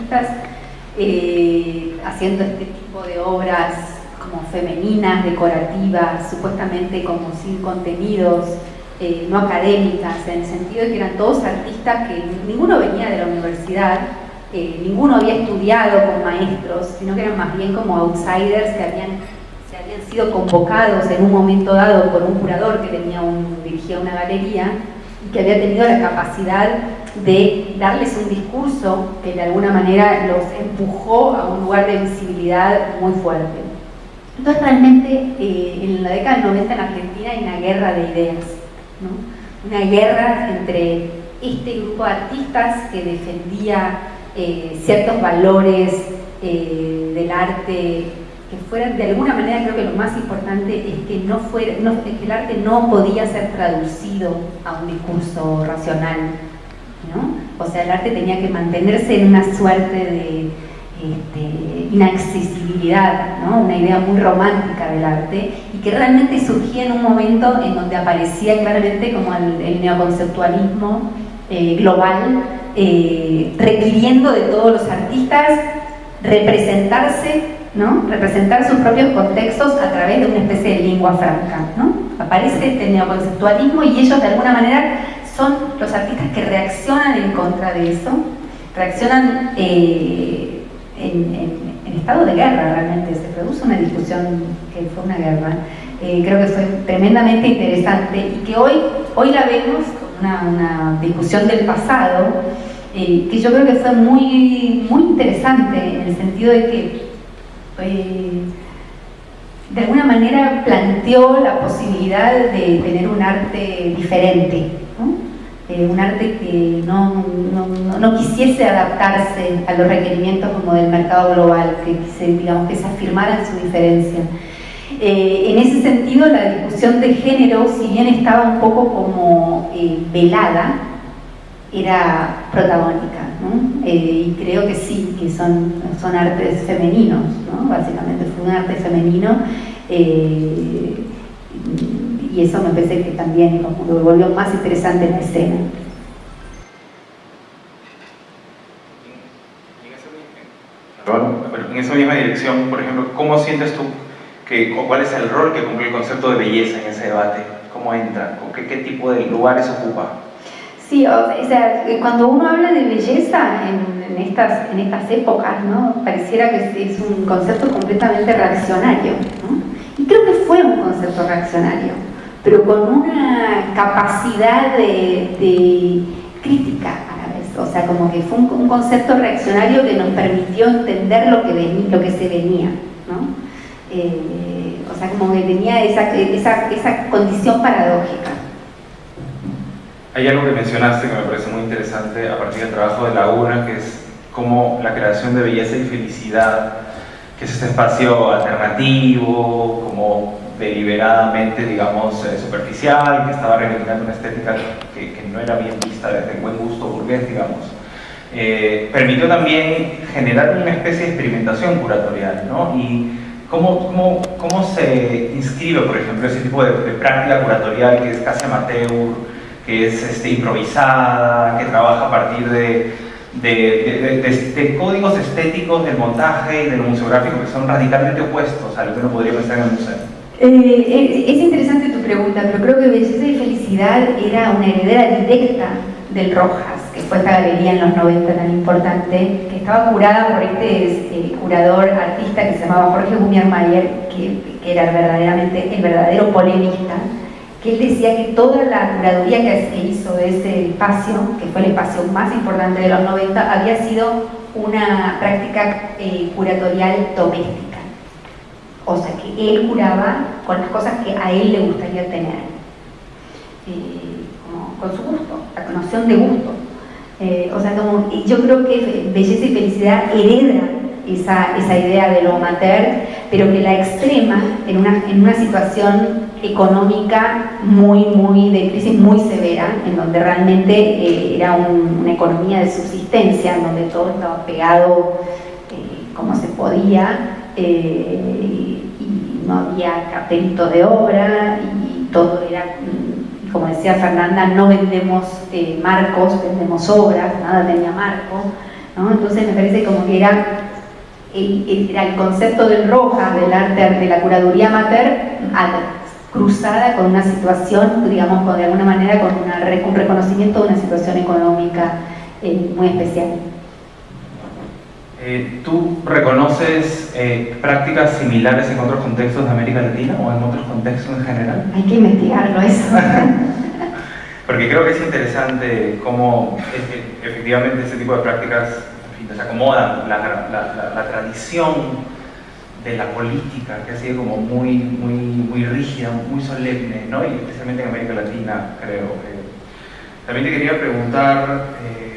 eh, haciendo este tipo de obras como femeninas, decorativas, supuestamente como sin contenidos, eh, no académicas, en el sentido de que eran todos artistas que ninguno venía de la universidad, eh, ninguno había estudiado con maestros, sino que eran más bien como outsiders que habían, se habían sido convocados en un momento dado por un curador que tenía un, dirigía una galería que había tenido la capacidad de darles un discurso que de alguna manera los empujó a un lugar de visibilidad muy fuerte. Entonces realmente eh, en la década del 90 en Argentina hay una guerra de ideas, una guerra entre este grupo de artistas que defendía eh, ciertos valores eh, del arte que fueran, de alguna manera creo que lo más importante es que, no fuera, que el arte no podía ser traducido a un discurso racional, ¿no? O sea, el arte tenía que mantenerse en una suerte de este, inaccesibilidad, ¿no? una idea muy romántica del arte, y que realmente surgía en un momento en donde aparecía claramente como el, neoconceptualismo eh, global eh, requiriendo de todos los artistas representarse, ¿no? representar sus propios contextos a través de una especie de lengua franca. ¿no? Aparece este neoconceptualismo y ellos de alguna manera son los artistas que reaccionan en contra de eso, reaccionan eh, en, estado de guerra realmente, se produce una discusión que fue una guerra, eh, creo que fue tremendamente interesante y que hoy, hoy la vemos una, discusión del pasado, eh, que yo creo que fue muy, muy interesante en el sentido de que eh, de alguna manera planteó la posibilidad de tener un arte diferente, eh, un arte que no, no, no, quisiese adaptarse a los requerimientos como del mercado global, que, se, digamos, que se afirmara su diferencia. Eh, en ese sentido, la discusión de género, si bien estaba un poco como velada, era protagónica, eh, y creo que sí, que son, son artes femeninos, básicamente fue un arte femenino, y eso me parece que también lo volvió más interesante en la escena. en esa misma dirección, por ejemplo, ¿cómo sientes tú ¿Cuál es el rol que cumple el concepto de belleza en ese debate? ¿Cómo entra? ¿Qué, qué tipo de lugares ocupa? Sí, o sea, cuando uno habla de belleza en, estas, en estas épocas, ¿no? pareciera que es un concepto completamente reaccionario. ¿no? Y creo que fue un concepto reaccionario, pero con una capacidad de, crítica a la vez. o sea, como que fue un, concepto reaccionario que nos permitió entender lo que, lo que se venía, ¿no? Eh, o sea, como que tenía esa, esa, esa condición paradójica. Hay algo que mencionaste que me parece muy interesante a partir del trabajo de Laguna, que es como la creación de belleza y felicidad, que es este espacio alternativo, como deliberadamente, digamos, eh, superficial, que estaba reivindicando una estética que, que, no era bien vista desde el buen gusto burgués, digamos. Eh, permitió también generar una especie de experimentación curatorial, ¿no? Y cómo, cómo, cómo se inscribe, por ejemplo, ese tipo de, de práctica curatorial que es casi amateur, que es este, improvisada, que trabaja a partir de, de, códigos estéticos del montaje y del museográfico que son radicalmente opuestos a lo que uno podría pensar en el museo. Eh, es interesante tu pregunta, pero creo que Belleza y Felicidad era una heredera directa del Rojas, que fue esta galería en los 90 tan importante, que estaba curada por este, este curador artista que se llamaba Jorge Gumiermayer, que, que era verdaderamente el verdadero polemista, que él decía que toda la curaduría que hizo de ese espacio, que fue el espacio más importante de los 90, había sido una práctica eh, curatorial doméstica. O sea, que él curaba con las cosas que a él le gustaría tener, eh, con su gusto, la noción de gusto. Eh, o sea, como, yo creo que belleza y felicidad hereda esa, esa idea de lo mater, pero que la extrema en una, en una situación económica muy, muy, de crisis muy severa, en donde realmente eh, era una economía de subsistencia, en donde todo estaba pegado eh, como se podía, eh, y no había cartelito de obra, y todo era, mm, como decía Fernanda, no vendemos marcos, vendemos obras, nada tenía marco, ¿no? entonces me parece como que era el, era el concepto del roja, del arte, de la curaduría mater, cruzada con una situación, digamos, con, de alguna manera con un reconocimiento de una situación económica eh, muy especial. Eh, ¿Tú reconoces eh, prácticas similares en otros contextos de América Latina o en otros contextos en general? Hay que investigarlo eso. (laughs) Porque creo que es interesante cómo efectivamente este tipo de prácticas se acomodan la, la, la tradición de la política, que ha sido como muy, muy, muy rígida, muy solemne, ¿no? y especialmente en América Latina, creo. Eh. También te quería preguntar, eh.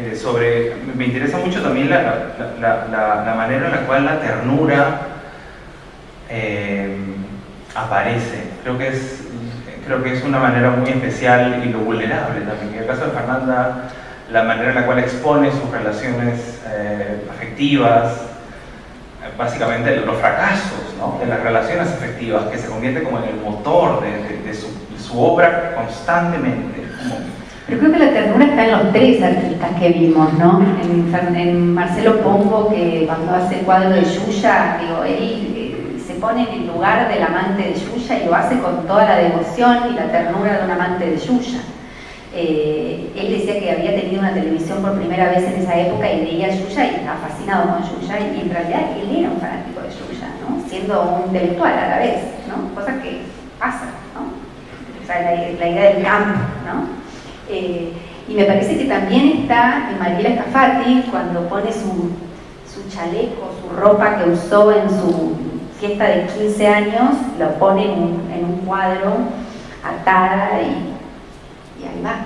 Eh, sobre, me interesa mucho también la, la, la, manera en la cual la ternura aparece. Creo que, es, creo que es una manera muy especial y lo vulnerable también. En el caso de Fernanda, la manera en la cual expone sus relaciones afectivas, básicamente los fracasos ¿no? de las relaciones afectivas, que se convierte como en el motor de, su, su, obra constantemente. Pero creo que la ternura está en los tres artistas que vimos, ¿no? En, en Marcelo Pombo, que cuando hace el cuadro de Yuya, digo, él eh, se pone en el lugar del amante de Yuya y lo hace con toda la devoción y la ternura de un amante de Yuya. Eh, él decía que había tenido una televisión por primera vez en esa época y veía Yuya y estaba fascinado con Yuya y en realidad él era un fanático de Yuya, siendo un intelectual a la vez, ¿no? cosa que pasa, ¿no? la, idea del campo. ¿no? Eh, y me parece que también está en Mariela Scafati cuando pone su, chaleco, su ropa que usó en su fiesta de 15 años, lo pone en un cuadro atada y va,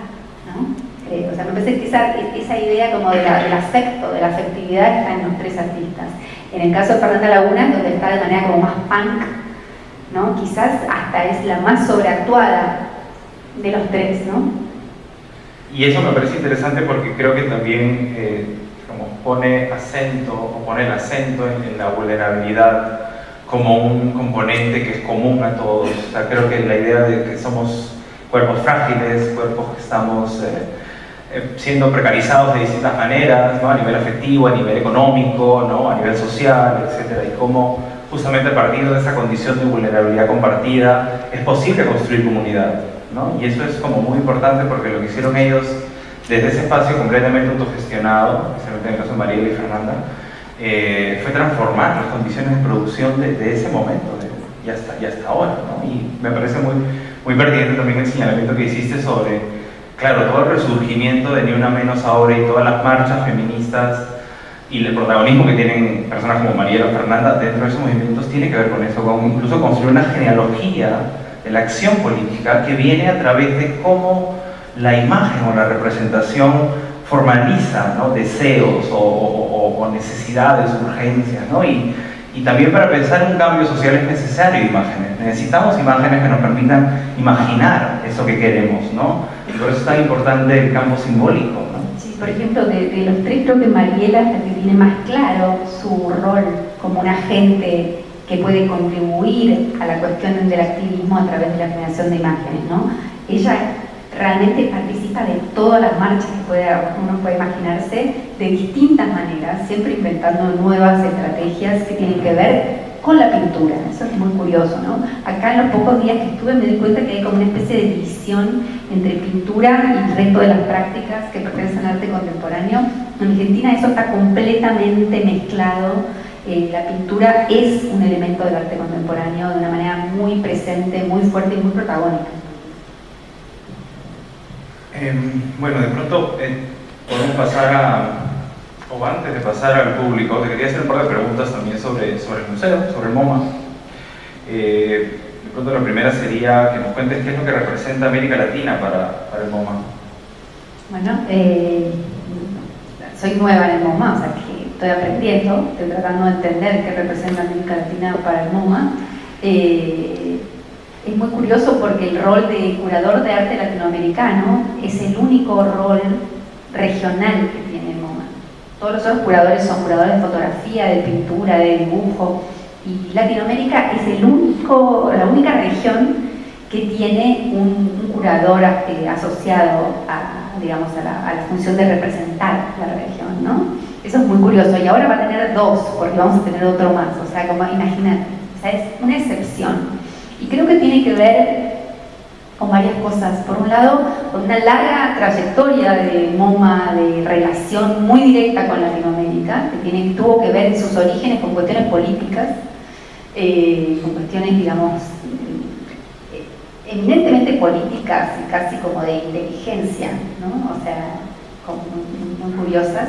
¿no? Eh, o sea, me parece que esa, idea como de del afecto, de la afectividad está en los tres artistas. En el caso de Fernanda Laguna, donde está de manera como más punk, ¿no? Quizás hasta es la más sobreactuada de los tres, ¿no? Y eso me parece interesante porque creo que también eh, como pone acento o pone el acento en, la vulnerabilidad como un componente que es común a todos. O sea, creo que la idea de que somos cuerpos frágiles, cuerpos que estamos eh, eh, siendo precarizados de distintas maneras, ¿no? a nivel afectivo, a nivel económico, ¿no? a nivel social, etc. Y cómo justamente a partir de esa condición de vulnerabilidad compartida es posible construir comunidad. ¿no? Y eso es como muy importante porque lo que hicieron ellos desde ese espacio completamente autogestionado, especialmente en el caso de Mariela y Fernanda, eh, fue transformar las condiciones de producción de, ese momento y, hasta, y hasta ahora. ¿no? Y me parece muy, muy pertinente también el señalamiento que hiciste sobre claro, todo el resurgimiento de Ni Una Menos ahora y todas las marchas feministas y el protagonismo que tienen personas como Mariela Fernanda dentro de esos movimientos tiene que ver con eso, con incluso construir una genealogía de la acción política que viene a través de cómo la imagen o la representación formaliza deseos o, necesidades, urgencias, ¿no? Y, y también para pensar un cambio social es necesario imágenes. Necesitamos imágenes que nos permitan imaginar eso que queremos, ¿no? Y por eso es tan importante el campo simbólico, ¿no? Sí, por ejemplo, de, los tres creo que Mariela es la que tiene más claro su rol como un agente que puede contribuir a la cuestión del activismo a través de la generación de imágenes, ¿no? Ella realmente participa de todas las marchas que uno puede imaginarse de distintas maneras, siempre inventando nuevas estrategias que tienen que ver con la pintura. Eso es muy curioso, ¿no? Acá en los pocos días que estuve me di cuenta que hay como una especie de división entre pintura y el resto de las prácticas que pertenecen al arte contemporáneo. En Argentina eso está completamente mezclado. Eh, la pintura es un elemento del arte contemporáneo de una manera muy presente, muy fuerte y muy protagónica. Em, bueno, de pronto eh, podemos pasar a, o antes de pasar al público, te quería hacer un par de preguntas también sobre, sobre el museo, sobre el MoMA. Eh, de pronto la primera sería que nos cuentes qué es lo que representa América Latina para, para el MoMA. Bueno, eh, soy nueva en el MoMA, o sea que estoy aprendiendo, estoy tratando de entender qué representa América Latina para el MoMA. Es muy curioso porque el rol de curador de arte latinoamericano es el único rol regional que tiene MoMA. Todos los otros curadores son curadores de fotografía, de pintura, de dibujo, y Latinoamérica es el único, la única región que tiene un, curador eh, asociado a, digamos, a la, función de representar la región, ¿no? Eso es muy curioso, y ahora va a tener dos, porque vamos a tener otro más, o sea, como imagínate, o sea, es una excepción. Y creo que tiene que ver con varias cosas. Por un lado, con una larga trayectoria de MoMA, de relación muy directa con Latinoamérica, que tiene, tuvo que ver en sus orígenes con cuestiones políticas, eh, con cuestiones, digamos, eminentemente políticas casi como de inteligencia, ¿no? o sea, muy, curiosas.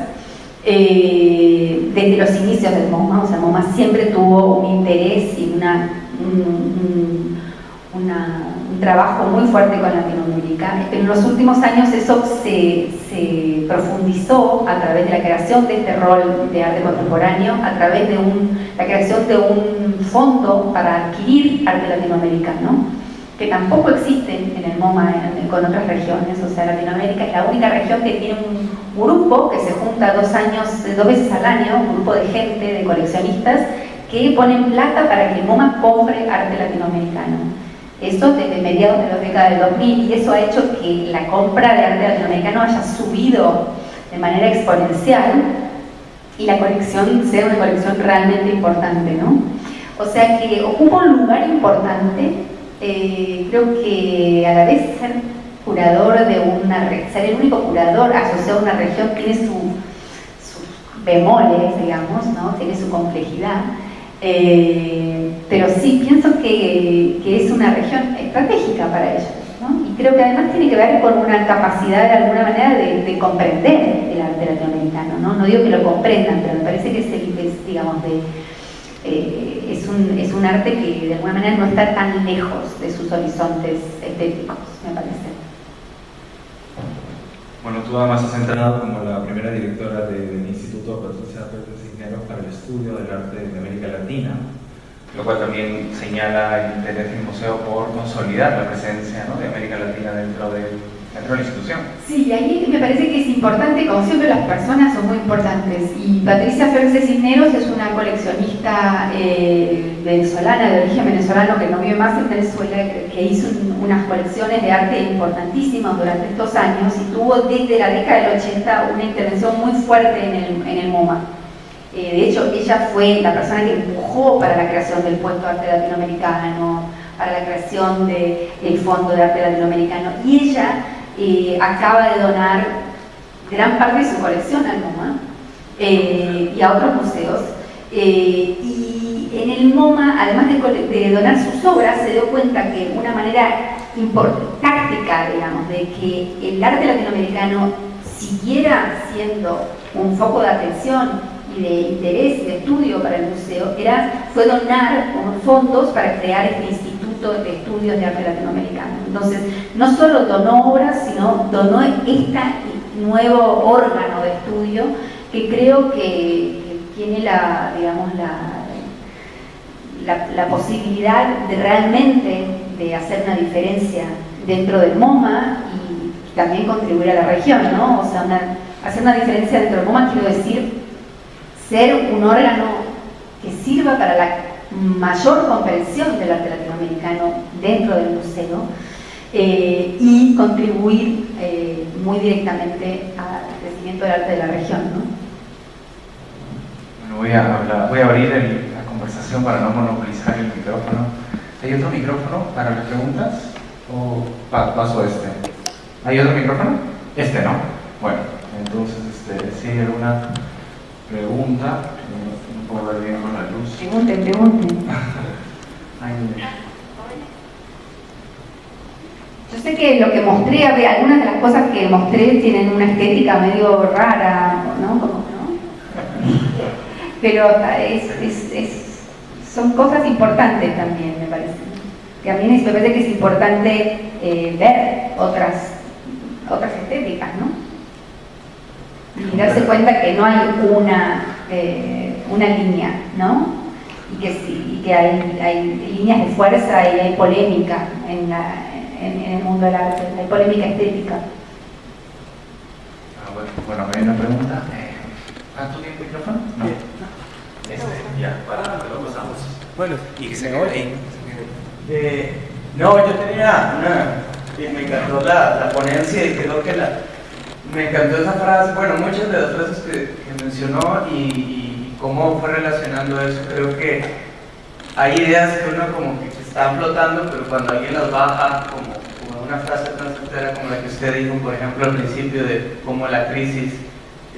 Eh, desde los inicios del MoMA, o sea, MoMA siempre tuvo un interés y una un, trabajo muy fuerte con Latinoamérica. En los últimos años eso se, profundizó a través de la creación de este rol de arte contemporáneo, a través de la creación de un fondo para adquirir arte latinoamericano, que tampoco existe en el MoMA con otras regiones, o sea, Latinoamérica es la única región que tiene un grupo que se junta dos años, dos veces al año, un grupo de gente, de coleccionistas, que ponen plata para que el MoMA compre arte latinoamericano. Eso desde mediados de la década del 2000 y eso ha hecho que la compra de arte latinoamericano haya subido de manera exponencial y la colección sea una colección realmente importante, ¿no? O sea que ocupa un lugar importante, eh, creo que a la vez ser curador de una ser el único curador asociado a una región tiene sus bemoles, digamos, ¿no? tiene su complejidad, eh, pero sí, pienso que, es una región estratégica para ellos. Y creo que además tiene que ver con una capacidad de alguna manera de, comprender el arte latinoamericano. ¿no? no digo que lo comprendan, pero me parece que es, digamos, de, eh, es, un, es un arte que de alguna manera no está tan lejos de sus horizontes estéticos, me parece. Bueno, tú además has entrado como la primera directora del Instituto Patricia Pérez Cisneros para el estudio del arte de América Latina, lo cual también señala el interés del museo por consolidar la presencia de América Latina dentro de, dentro de la institución. Sí, ahí me parece que es importante, como siempre las personas son muy importantes, y Patricia Félix Cisneros es una coleccionista eh, venezolana, de origen venezolano, que no vive más en Venezuela, que hizo unas colecciones de arte importantísimas durante estos años y tuvo desde la década del 80 una intervención muy fuerte en el, en el MoMA. Eh, de hecho, ella fue la persona que empujó para la creación del puesto de arte latinoamericano, para la creación del Fondo de Arte Latinoamericano. Y ella eh, acaba de donar gran parte de su colección al MoMA eh, y a otros museos. Y en el MoMA, además de, donar sus obras, se dio cuenta que una manera táctica, digamos, de que el arte latinoamericano siguiera siendo un foco de atención y de interés de estudio para el museo, era, fue donar fondos para crear este Instituto de Estudios de Arte Latinoamericano. Entonces, no solo donó obras, sino donó este nuevo órgano de estudio que creo que, tiene la, digamos, la, la, posibilidad de realmente de hacer una diferencia dentro del MoMA y también contribuir a la región, ¿no? O sea, hacer una diferencia dentro del MoMA quiero decir ser un órgano que sirva para la mayor comprensión del arte latinoamericano dentro del museo eh, y contribuir eh, muy directamente al crecimiento del arte de la región. Bueno, voy, a voy a abrir la conversación para no monopolizar el micrófono. ¿Hay otro micrófono para las preguntas? ¿O paso este? ¿Hay otro micrófono? Este no. Bueno, entonces, este, si hay alguna pregunta, no, puedo ver bien con la luz. Pregunten, pregunten. (laughs) Yo sé que lo que mostré, algunas de las cosas que mostré tienen una estética medio rara, ¿no? (laughs) Pero son cosas importantes también, me parece. Que a mí me parece que es importante eh, ver otras, otras estéticas, ¿no? Y darse cuenta que no hay una, eh, una línea, ¿no? Y que, y que hay, hay líneas de fuerza y hay polémica en la, en, el mundo del arte, hay polémica estética. Ah, bueno, bueno, hay una pregunta. ¿Cuánto tiene el micrófono? No. Este, ya, para, lo pasamos. Bueno, y que se ahí. Eh, no, yo tenía una. Me encantó la, la ponencia y creo que la. Me encantó esa frase, bueno, muchas de las frases que, mencionó y, cómo fue relacionando eso. Creo que hay ideas que uno como que están flotando, pero cuando alguien las baja, como, una frase tan sincera como la que usted dijo, por ejemplo, al principio de cómo la crisis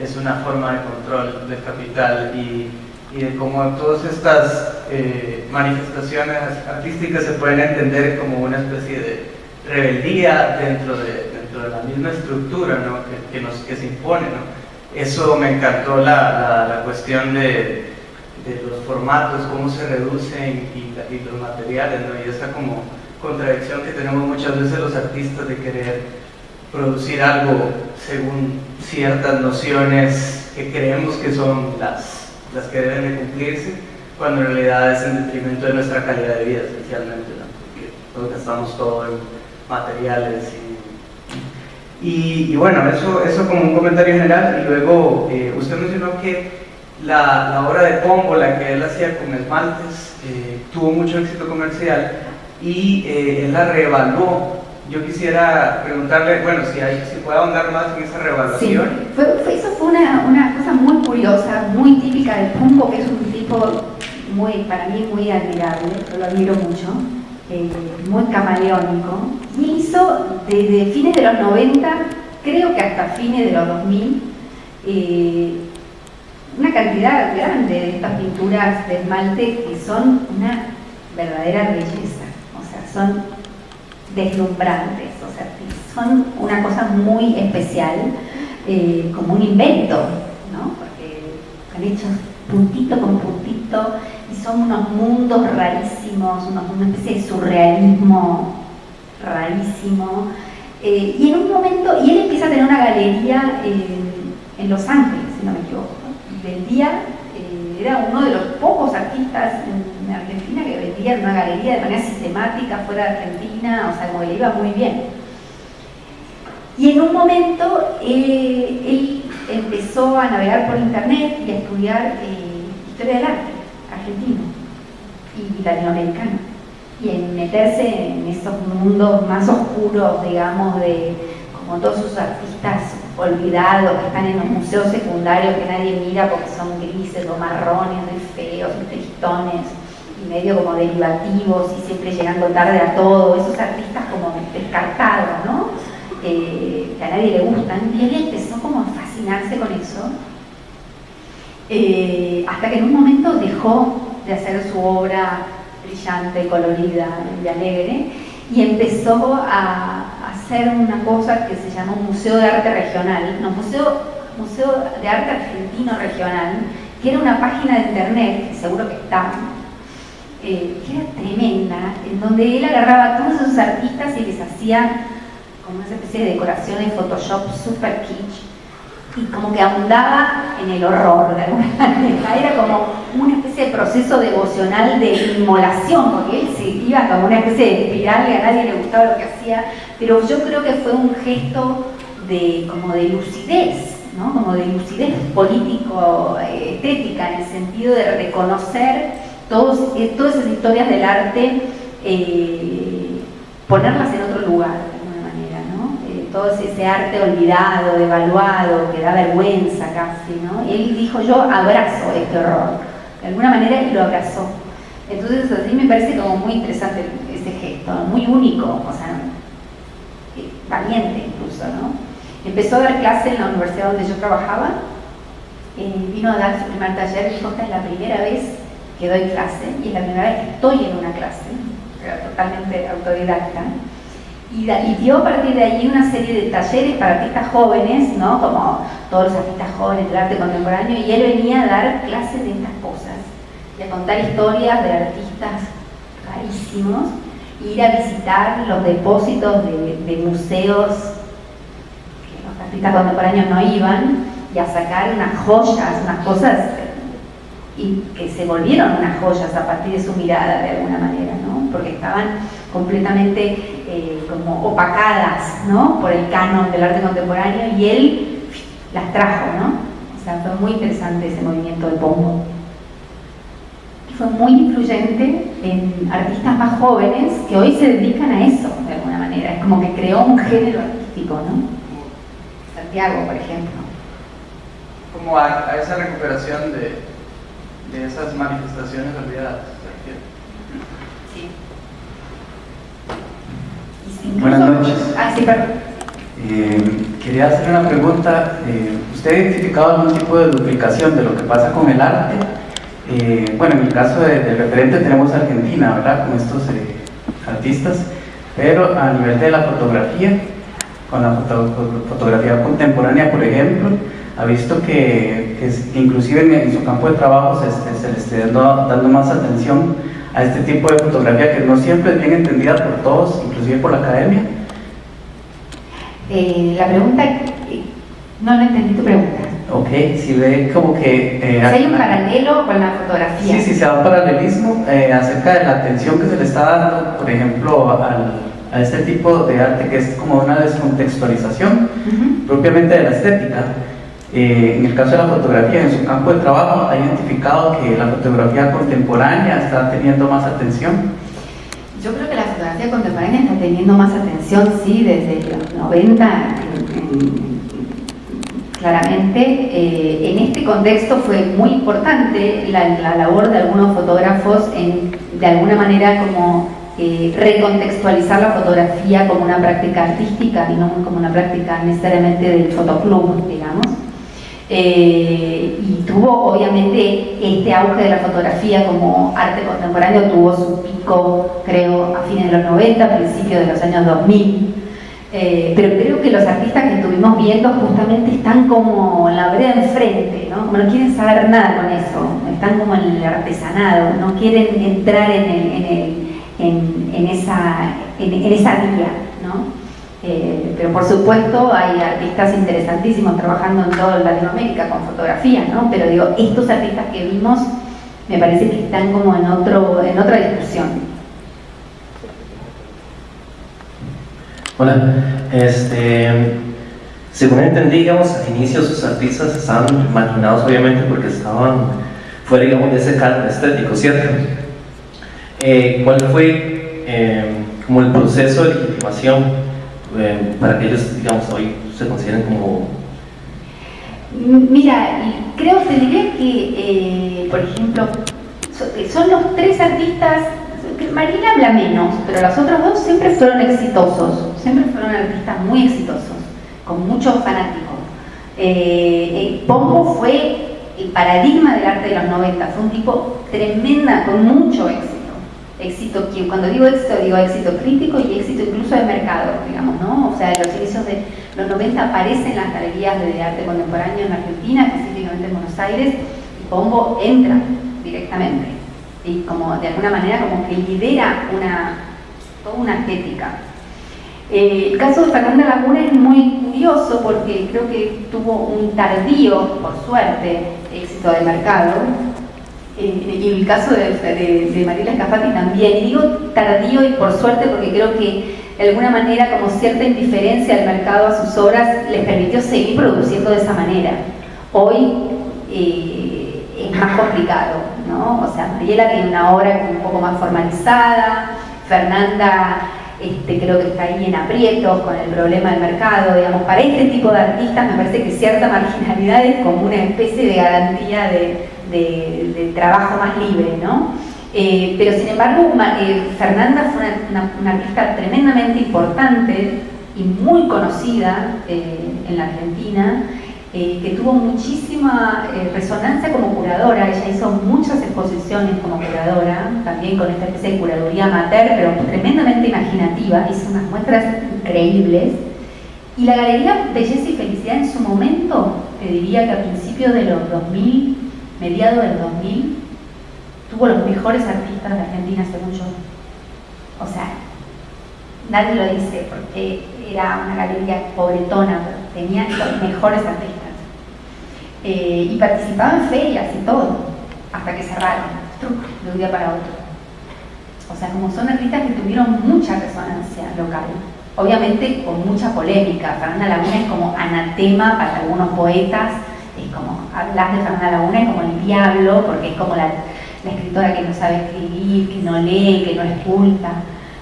es una forma de control del capital y, y de cómo todas estas eh, manifestaciones artísticas se pueden entender como una especie de rebeldía dentro de, dentro de la misma estructura ¿no? que, que, nos, que se impone. ¿no? Eso me encantó la, la, la cuestión de, de los formatos, cómo se reducen y, los materiales, ¿no? y esa como contradicción que tenemos muchas veces los artistas de querer producir algo según ciertas nociones que creemos que son las, las que deben de cumplirse, cuando en realidad es en detrimento de nuestra calidad de vida esencialmente, ¿no? porque todos gastamos todo en materiales y, y, bueno, eso, eso como un comentario general y luego eh, usted mencionó que la, la, obra de Pombo, la que él hacía con esmaltes, eh, tuvo mucho éxito comercial y eh, él la reevaluó. Yo quisiera preguntarle, bueno, si, hay, si puede ahondar más en esa reevaluación. Sí, fue, eso fue una, una, cosa muy curiosa, muy típica del Pombo, que es un tipo muy, para mí muy admirable, yo lo admiro mucho, eh, muy camaleónico, y hizo desde fines de los 90, creo que hasta fines de los 2000, eh, una cantidad grande de estas pinturas de esmalte que son una verdadera belleza, o sea, son deslumbrantes, o sea, son una cosa muy especial, eh, como un invento, ¿no? porque han hecho puntito con puntito son unos mundos rarísimos, una especie de surrealismo rarísimo. Eh, y en un momento, y él empieza a tener una galería en Los Ángeles, si no me equivoco, vendía, eh, era uno de los pocos artistas en, Argentina que vendía en una galería de manera sistemática fuera de Argentina, o sea, como le iba muy bien. Y en un momento eh, él empezó a navegar por internet y a estudiar eh, historia del arte argentino y latinoamericano. Y en meterse en esos mundos más oscuros, digamos, de como todos sus artistas olvidados que están en los museos secundarios que nadie mira porque son grises o marrones, feos, muy tristones y medio como derivativos y siempre llegando tarde a todo, esos artistas como descartados, ¿no? que a nadie le gustan, y él empezó como a fascinarse con eso, eh, hasta que en un momento dejó de hacer su obra brillante, colorida y alegre, y empezó a hacer una cosa que se llamó Museo de Arte Regional, no, Museo, Museo de Arte Argentino Regional, que era una página de internet, que seguro que está, eh, que era tremenda, en donde él agarraba a todos esos artistas y les hacía como una especie de decoración en Photoshop super kitsch, y como que abundaba en el horror de alguna (laughs) manera. Era como una especie de proceso devocional de inmolación, porque él se iba como una especie de espiral y a nadie le gustaba lo que hacía, pero yo creo que fue un gesto de, como de lucidez, ¿no? como de lucidez político-estética, en el sentido de reconocer todos, eh, todas esas historias del arte, eh, ponerlas en otro lugar todo ese arte olvidado, devaluado, que da vergüenza casi, ¿no? Él dijo, yo abrazo este horror. De alguna manera él lo abrazó. Entonces así me parece como muy interesante ese gesto, muy único, o sea, eh, valiente incluso, ¿no? Empezó a dar clase en la universidad donde yo trabajaba, eh, vino a dar su primer taller y dijo, esta es la primera vez que doy clase y es la primera vez que estoy en una clase, totalmente autodidacta y, dio a partir de ahí una serie de talleres para artistas jóvenes, ¿no? como todos los artistas jóvenes del arte contemporáneo, y él venía a dar clases de estas cosas, de contar historias de artistas rarísimos, ir a visitar los depósitos de, museos que los artistas contemporáneos no iban, y a sacar unas joyas, unas cosas y que se volvieron unas joyas a partir de su mirada de alguna manera, ¿no? porque estaban completamente eh, como opacadas ¿no? por el canon del arte contemporáneo y él las trajo, ¿no? O sea, fue muy interesante ese movimiento de Pombo. Y fue muy influyente en artistas más jóvenes que hoy se dedican a eso, de alguna manera. Es como que creó un género artístico, ¿no? Santiago, por ejemplo. Como a, esa recuperación de, de esas manifestaciones olvidadas. Buenas noches. Ah, sí. Eh, quería hacer una pregunta. Eh, ¿Usted ha identificado algún tipo de duplicación de lo que pasa con el arte? Eh, bueno, en el caso del referente tenemos Argentina, ¿verdad? Con estos artistas, pero a nivel de la fotografía, con la fotografía contemporánea, por ejemplo, ha visto que, inclusive en, su campo de trabajo se, se le esté dando más atención a este tipo de fotografía que no siempre es bien entendida por todos, inclusive por la academia? Eh, la pregunta, no, no entendí tu pregunta. Ok, si ve como que... Eh, hay un paralelo con la fotografía. Sí, sí, se da un paralelismo eh, acerca de la atención que se le está dando, por ejemplo, a este tipo de arte que es como una descontextualización propiamente de la estética. Eh, en el caso de la fotografía, en su campo de trabajo, ha identificado que la fotografía contemporánea está teniendo más atención. Yo creo que la fotografía contemporánea está teniendo más atención, sí, desde los 90, claramente. Eh, en este contexto fue muy importante la, labor de algunos fotógrafos en, de alguna manera, como eh, recontextualizar la fotografía como una práctica artística y no como una práctica necesariamente del fotoclub, digamos. Eh, y tuvo obviamente este auge de la fotografía como arte contemporáneo, tuvo su pico creo a fines de los 90, principios de los años 2000. Eh, pero creo que los artistas que estuvimos viendo justamente están como en la vereda enfrente, ¿no? Como no quieren saber nada con eso, están como en el artesanado, no quieren entrar en, en, esa, en, esa vía. Eh, pero por supuesto hay artistas interesantísimos trabajando en toda Latinoamérica con fotografía, ¿no? Pero digo, estos artistas que vimos me parece que están como en, otro, en otra discusión. Hola, este, según entendí, digamos, al inicio sus artistas estaban marginados obviamente porque estaban fuera, digamos, de ese canon estético, ¿cierto? Eh, ¿Cuál fue eh, como el proceso de legitimación eh, para que ellos, digamos, hoy se consideren como... Mira, creo, te diría que, eh, por ejemplo, eh, son los tres artistas, Marina habla menos, pero los otros dos siempre fueron exitosos, siempre fueron artistas muy exitosos, con muchos fanáticos. Eh, Pombo fue el paradigma del arte de los 90, fue un tipo tremenda, con mucho éxito. Éxito, cuando digo éxito, digo éxito crítico y éxito incluso de mercado, digamos, ¿no? O sea, en los inicios de los 90 aparecen las galerías de arte contemporáneo en Argentina, específicamente en Buenos Aires, y Pombo entra directamente. Y como de alguna manera como que lidera una, toda una estética. Eh, el caso de Fernanda Laguna es muy curioso porque creo que tuvo un tardío, por suerte, éxito de mercado. Eh, y el caso de, de, de Mariela Escafati también. Y digo tardío y por suerte porque creo que de alguna manera como cierta indiferencia al mercado a sus obras les permitió seguir produciendo de esa manera. Hoy eh, es más complicado, ¿no? O sea, Mariela tiene una obra un poco más formalizada, Fernanda este, creo que está ahí en aprietos con el problema del mercado, digamos, para este tipo de artistas me parece que cierta marginalidad es como una especie de garantía de, trabajo más libre, ¿no? Eh, pero sin embargo, eh, Fernanda fue una, artista tremendamente importante y muy conocida eh, en la Argentina, eh, que tuvo muchísima eh, resonancia como curadora, ella hizo muchas exposiciones como curadora, también con esta especie de curaduría amateur, pero tremendamente imaginativa, hizo unas muestras increíbles. Y la Galería Belleza y Felicidad en su momento, te diría que a principios de los 2000, mediados del 2000, tuvo los mejores artistas de Argentina, según yo. O sea, nadie lo dice porque era una galería pobretona, pero tenía los mejores artistas. Eh, y participaba en ferias y todo, hasta que cerraron, de un día para otro. O sea, como son artistas que tuvieron mucha resonancia local, obviamente con mucha polémica. Fernanda Laguna es como anatema para algunos poetas, como hablar de Fernanda Laguna es como el diablo, porque es como la, escritora que no sabe escribir, que no lee, que no es culta.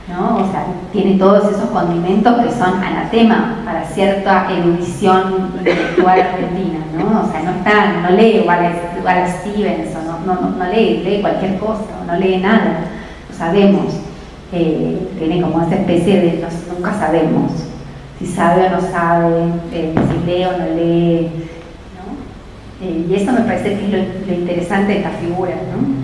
¿no? O sea, tiene todos esos condimentos que son anatema para cierta erudición intelectual argentina, ¿no? O sea, no está, no lee Wallace, Stevens, o no, no, no, lee, lee cualquier cosa, no lee nada, lo sabemos. Eh, tiene como esa especie de nunca sabemos si sabe o no sabe, eh, si lee o no lee, ¿no? Eh, y eso me parece que lo, lo interesante de esta figura, ¿no?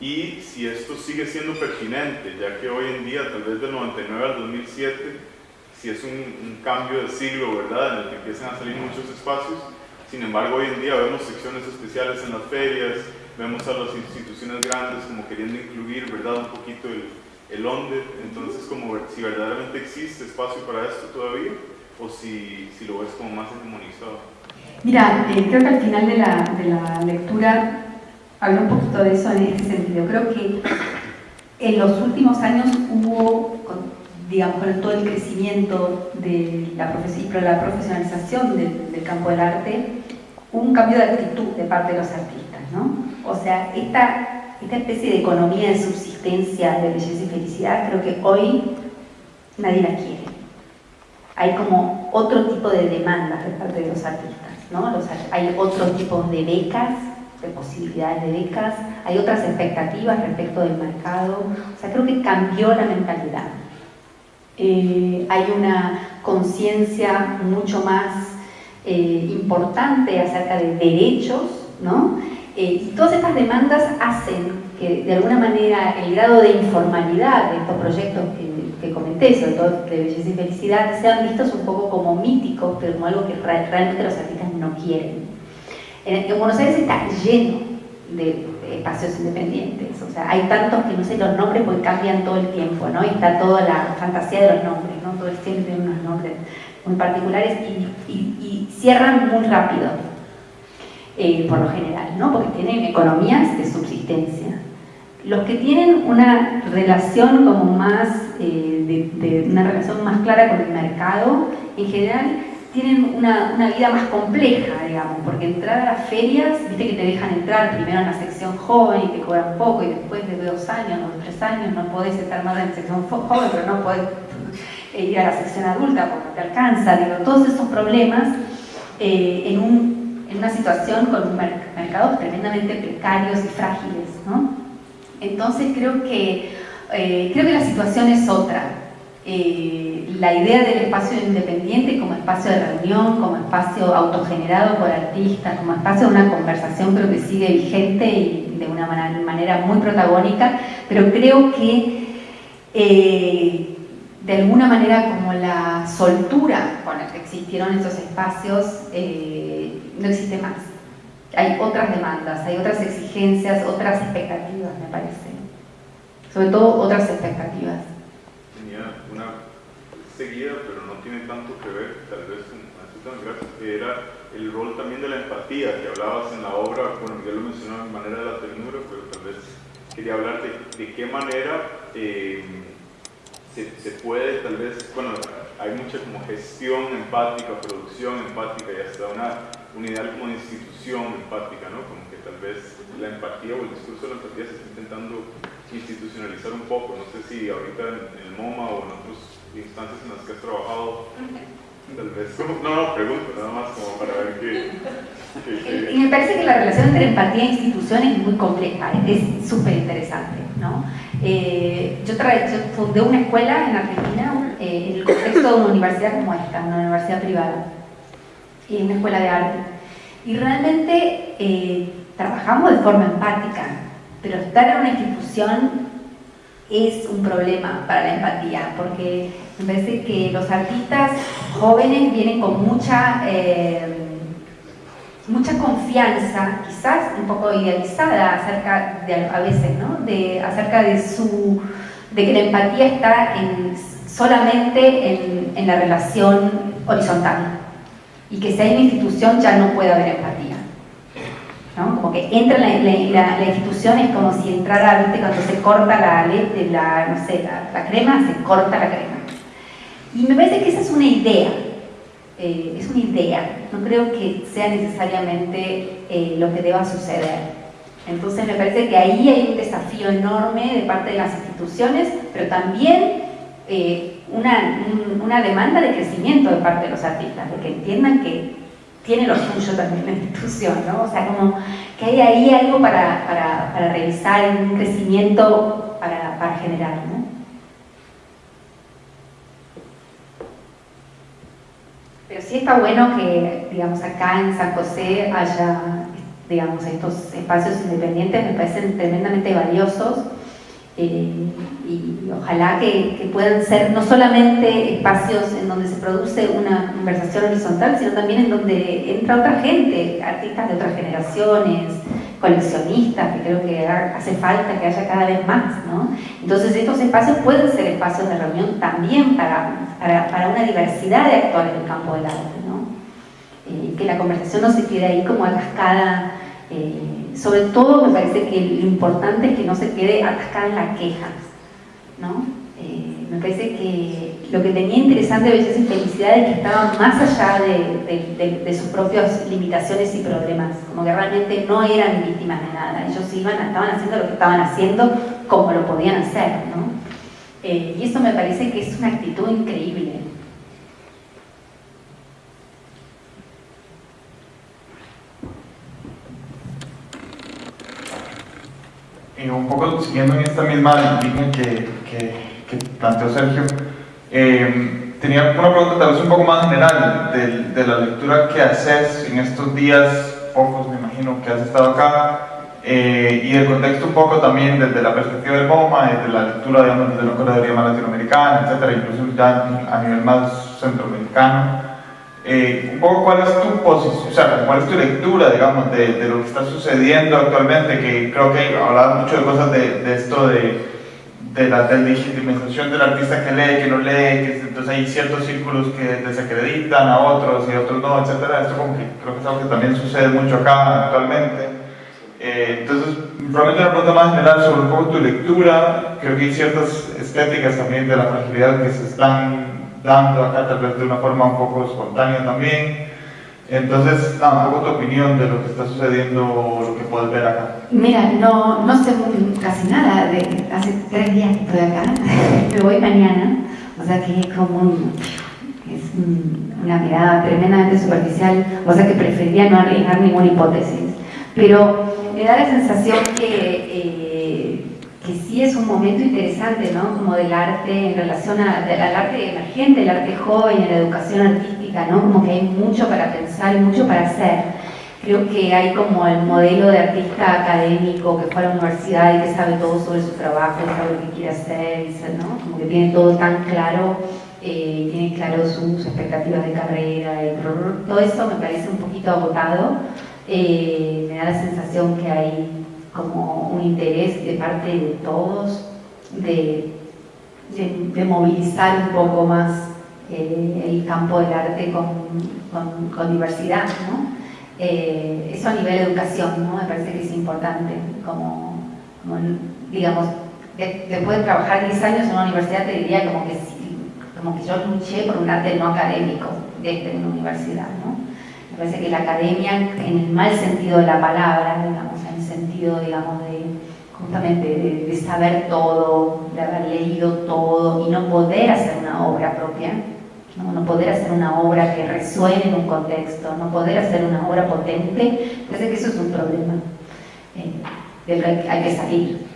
Y si esto sigue siendo pertinente, ya que hoy en día, tal vez del 99 al 2007, si es un, cambio de siglo, ¿verdad?, en el que empiezan a salir muchos espacios, sin embargo hoy en día vemos secciones especiales en las ferias, vemos a las instituciones grandes como queriendo incluir, ¿verdad?, un poquito el, el onde, entonces como si verdaderamente existe espacio para esto todavía, o si, si lo ves como más hegemonizado. Mira, eh, creo que al final de la, de la lectura hablo un poquito de eso en este sentido. Creo que en los últimos años hubo, digamos, con todo el crecimiento de la, la profesionalización del, campo del arte, un cambio de actitud de parte de los artistas, ¿no? O sea, esta, esta especie de economía de subsistencia de belleza y felicidad, creo que hoy nadie la quiere. Hay como otro tipo de demandas de parte de los artistas, ¿no? hay otro tipo de becas de posibilidades de becas, hay otras expectativas respecto del mercado, o sea, creo que cambió la mentalidad. Eh, hay una conciencia mucho más eh, importante acerca de derechos, ¿no? Eh, y todas estas demandas hacen que de alguna manera el grado de informalidad de estos proyectos que, comenté, sobre todo de belleza y felicidad, sean vistos un poco como míticos, pero como algo que realmente los artistas no quieren. En, Buenos Aires está lleno de, espacios independientes, o sea, hay tantos que no sé los nombres porque cambian todo el tiempo, ¿no? Y está toda la fantasía de los nombres, ¿no? Todo el tiempo tiene unos nombres muy particulares y cierran muy rápido, eh, por lo general, ¿no? porque tienen economías de subsistencia. Los que tienen una relación como más, eh, de, una relación más clara con el mercado, en general tienen una, una, vida más compleja, digamos, porque entrar a las ferias, viste que te dejan entrar primero en la sección joven y te cobran poco y después de dos años o tres años no podés estar más en la sección joven, pero no podés ir a la sección adulta porque te alcanza, digo, todos esos problemas eh, en, un, una situación con mercados tremendamente precarios y frágiles, ¿no? Entonces creo que, eh, creo que la situación es otra. Eh, la idea del espacio independiente como espacio de reunión, como espacio autogenerado por artistas, como espacio de una conversación creo que sigue vigente y de una manera muy protagónica, pero creo que eh, de alguna manera como la soltura con la existieron esos espacios no existe más hay otras demandas, hay otras exigencias, otras expectativas, me parece. Sobre todo otras expectativas. Tenía una seguida, pero no tiene tanto que ver, tal vez gracias, que era el rol también de la empatía, que hablabas en la obra, bueno, Miguel lo mencionó en manera de la ternura, pero tal vez quería hablar de, de qué manera eh, se, se, puede, tal vez, bueno, hay mucha como gestión empática, producción empática y hasta una unidad como de institución empática, ¿no? Como que tal vez la empatía o el discurso de la empatía se está intentando institucionalizar un poco. No sé si ahorita en, el MoMA o en otras instancias en las que has trabajado, tal vez, no, no, pregunto, nada más como para ver qué... Y me parece que la relación entre empatía e institución es muy compleja, es súper interesante, ¿no? Eh, yo, yo, fundé una escuela en Argentina eh, en el contexto de una universidad como esta, una universidad privada y una escuela de arte. Y realmente eh, trabajamos de forma empática, pero estar en una institución es un problema para la empatía, porque me parece que los artistas jóvenes vienen con mucha, eh, mucha confianza, quizás un poco idealizada acerca de, a veces, ¿no? de, acerca de, su, de que la empatía está en, solamente en, en la relación horizontal y que si hay una institución ya no puede haber empatía. ¿no? Como que entra la, la, la, institución es como si entrara, ¿viste? Cuando se corta la, la, no sé, la, crema, se corta la crema. Y me parece que esa es una idea, eh, es una idea, no creo que sea necesariamente eh, lo que deba suceder. Entonces me parece que ahí hay un desafío enorme de parte de las instituciones, pero también eh, una, una, demanda de crecimiento de parte de los artistas, de que entiendan que tiene lo suyo también la institución, ¿no? O sea, como que hay ahí algo para, para, para revisar, un crecimiento para, para generar, ¿no? Pero sí está bueno que, digamos, acá en San José haya, digamos, estos espacios independientes, me parecen tremendamente valiosos eh, y ojalá que, puedan ser no solamente espacios en donde se produce una conversación horizontal, sino también en donde entra otra gente, artistas de otras generaciones, coleccionistas, que creo que hace falta que haya cada vez más. ¿no? Entonces estos espacios pueden ser espacios de reunión también para, para, una diversidad de actores del campo del arte. ¿no? Eh, que la conversación no se quede ahí como atascada eh, sobre todo me parece que lo importante es que no se quede atascada en la queja, ¿no? Eh, me parece que lo que tenía interesante Belleza y Felicidad es que estaban más allá de, sus propias limitaciones y problemas, como que realmente no eran víctimas de nada, ellos iban, estaban haciendo lo que estaban haciendo como lo podían hacer. Eh, y eso me parece que es una actitud increíble. un poco siguiendo en esta misma línea que, planteó Sergio, eh, tenía una pregunta tal vez un poco más general de, de, la lectura que haces en estos días, pocos me imagino que has estado acá, eh, y el contexto un poco también desde la perspectiva del MoMA, desde la lectura digamos, desde la curaduría más latinoamericana, etcétera, incluso ya a nivel más centroamericano. Eh, un poco cuál es tu posición, o sea, cuál es tu lectura, digamos, de, de, lo que está sucediendo actualmente, que creo que hablado mucho de cosas de, de esto de, de la legitimización del artista que lee, que no lee, que entonces hay ciertos círculos que desacreditan a otros y a otros no, etc. Esto como que creo que es algo que también sucede mucho acá actualmente. Eh, entonces, realmente una pregunta más general sobre un tu lectura, creo que hay ciertas estéticas también de la fragilidad que se están dando acá, tal vez de una forma un poco espontánea también. Entonces, nada, un poco tu opinión de lo que está sucediendo lo que puedes ver acá. Mira, no, no sé casi nada, de, hace tres días que estoy acá, (laughs) me voy mañana, o sea que es como un, es una mirada tremendamente superficial, o sea que preferiría no arriesgar ninguna hipótesis, pero me da la sensación que, eh, que sí es un momento interesante, ¿no? Como del arte en relación al arte emergente, el arte joven, la educación artística, ¿no? Como que hay mucho para pensar y mucho para hacer. Creo que hay como el modelo de artista académico que fue a la universidad y que sabe todo sobre su trabajo, sabe lo que quiere hacer, ¿no? Como que tiene todo tan claro, eh, tiene claro sus expectativas de carrera, y todo eso me parece un poquito agotado eh, me da la sensación que hay como un interés de parte de todos de, de, movilizar un poco más eh, el campo del arte con, con, diversidad, ¿no? Eh, eso a nivel de educación, ¿no? Me parece que es importante, como, digamos, después de trabajar 10 años en una universidad te diría como que, como que yo luché por un arte no académico desde una universidad, ¿no? Me parece que la academia, en el mal sentido de la palabra, digamos, en el sentido, digamos, de justamente de, saber todo, de haber leído todo y no poder hacer una obra propia, no, poder hacer una obra que resuene en un contexto, no poder hacer una obra potente, parece que eso es un problema eh, hay que salir.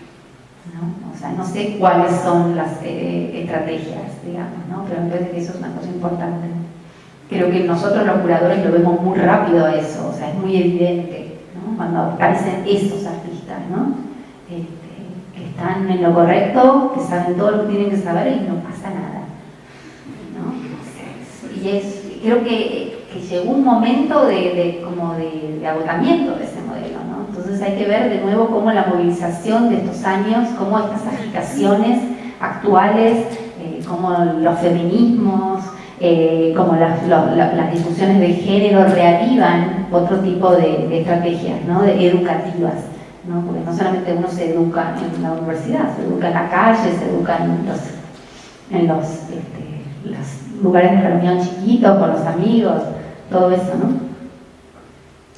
¿no? O sea, no sé cuáles son las eh, estrategias, digamos, ¿no? pero parece que eso es una cosa importante creo que nosotros los curadores lo vemos muy rápido eso, o sea, es muy evidente ¿no? cuando aparecen esos artistas, ¿no? Este, que están en lo correcto, que saben todo lo que tienen que saber y no pasa nada. Y es, creo que, llegó un momento de, como de, agotamiento de ese modelo, ¿no? entonces hay que ver de nuevo cómo la movilización de estos años, cómo estas agitaciones actuales, eh, como los feminismos, eh, como las, discusiones de género reavivan otro tipo de, estrategias ¿no? educativas, ¿no? porque no solamente uno se educa en la universidad, se educa en la calle, se educa en los, este, lugares de reunión chiquitos, con los amigos, todo eso, ¿no?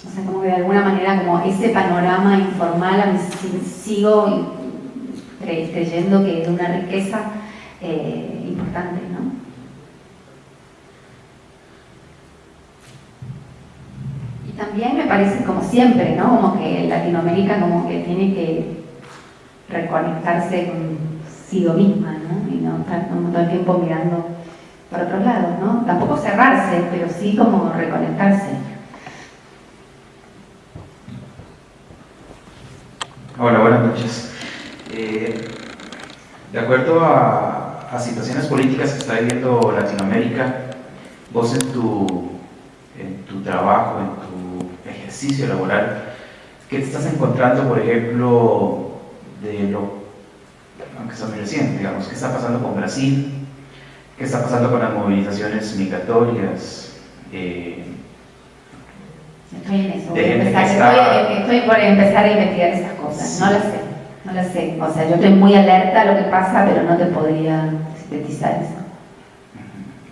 O sea, como que de alguna manera como ese panorama informal sigo creyendo que es una riqueza eh, importante, ¿no? también me parece como siempre, ¿no? Como que Latinoamérica como que tiene que reconectarse consigo misma, ¿no? Y no estar como todo el tiempo mirando por otros lados, ¿no? Tampoco cerrarse, pero sí como reconectarse. Hola, buenas noches. Eh, de acuerdo a, a situaciones políticas que está viviendo Latinoamérica, vos en tu, en tu trabajo, en tu ejercicio laboral, ¿qué te estás encontrando, por ejemplo, de lo, aunque sea muy reciente, digamos, qué está pasando con Brasil, qué está pasando con las movilizaciones migratorias? Eh, estoy en eso, estoy, por empezar a investigar esas cosas, no las sé, no las sé, o sea, yo estoy muy alerta a lo que pasa, pero no te podría sintetizar eso.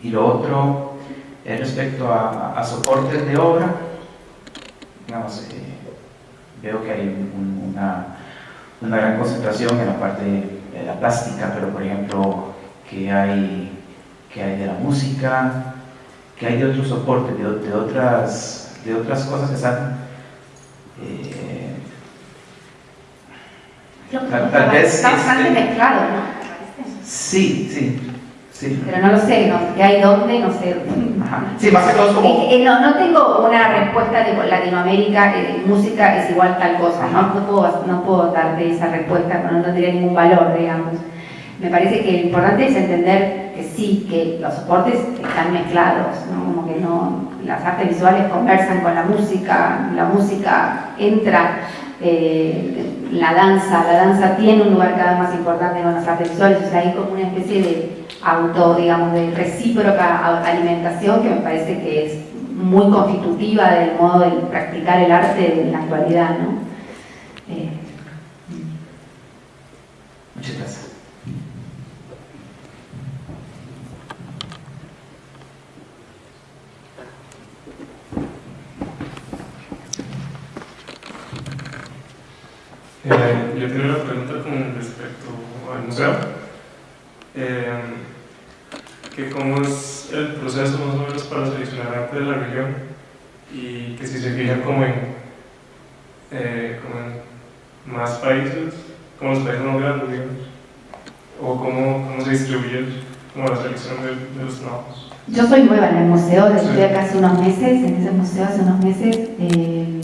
Y lo otro es respecto a, a soportes de obra, digamos, eh, veo que hay una, una, gran concentración en la parte de la plástica, pero por ejemplo, que hay, que hay de la música, que hay de otros soportes, de, de otras, de otras cosas que están... Eh, tal, vez... Está bastante este, mezclado, ¿no? Sí, sí. Pero no lo sé, no, ¿qué hay dónde? No sé. Sí, más que todo como... Eh, eh, no, no tengo una respuesta de Latinoamérica, eh, música es igual tal cosa, ¿no? No puedo, no puedo darte esa respuesta, no, no tendría ningún valor, digamos. Me parece que lo importante es entender que sí, que los soportes están mezclados, ¿no? Como que no, las artes visuales conversan con la música, la música entra... Eh, la danza, la danza tiene un lugar cada vez más importante con las artes visuales, o sea, hay como una especie de auto, digamos, de recíproca alimentación que me parece que es muy constitutiva del modo de practicar el arte en la actualidad, ¿no? Eh, Muchas gracias. Eh, yo tengo una pregunta con respecto al museo. Eh, que cómo es el proceso más o menos para seleccionar arte de la región y que si se fija como en, eh, como en más países, como los países más grandes, digamos, o cómo, cómo se distribuye como la selección de, de los trabajos. Yo soy nueva en el museo, desde acá hace unos meses, en ese museo hace unos meses.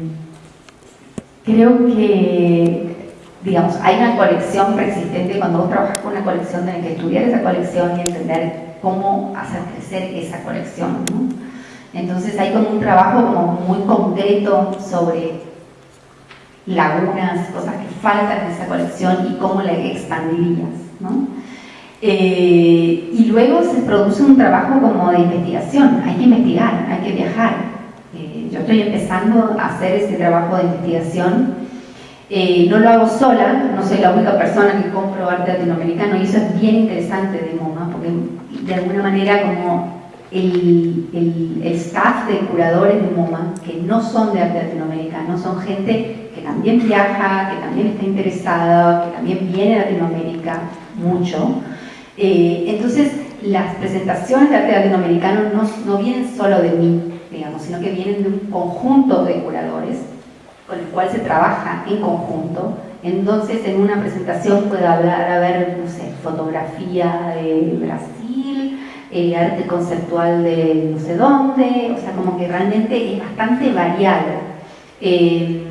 Creo que, digamos, hay una colección preexistente. Cuando vos trabajas con una colección, tenés que estudiar esa colección y entender cómo hacer crecer esa colección. ¿no? Entonces hay como un trabajo como muy concreto sobre lagunas, cosas que faltan en esa colección y cómo la expandirías. ¿no? Eh, y luego se produce un trabajo como de investigación, hay que investigar, hay que viajar. Yo estoy empezando a hacer ese trabajo de investigación. Eh, no lo hago sola, no soy la única persona que compro arte latinoamericano y eso es bien interesante de MoMA, porque de alguna manera como el, el, el, staff de curadores de MoMA, que no son de arte latinoamericano, son gente que también viaja, que también está interesada, que también viene a Latinoamérica mucho. Eh, entonces, las presentaciones de arte latinoamericano no, no vienen solo de mí, digamos, sino que vienen de un conjunto de curadores con el cual se trabaja en conjunto. Entonces, en una presentación puede hablar, haber, no sé, fotografía de Brasil, eh, arte conceptual de no sé dónde, o sea, como que realmente es bastante variado. Eh,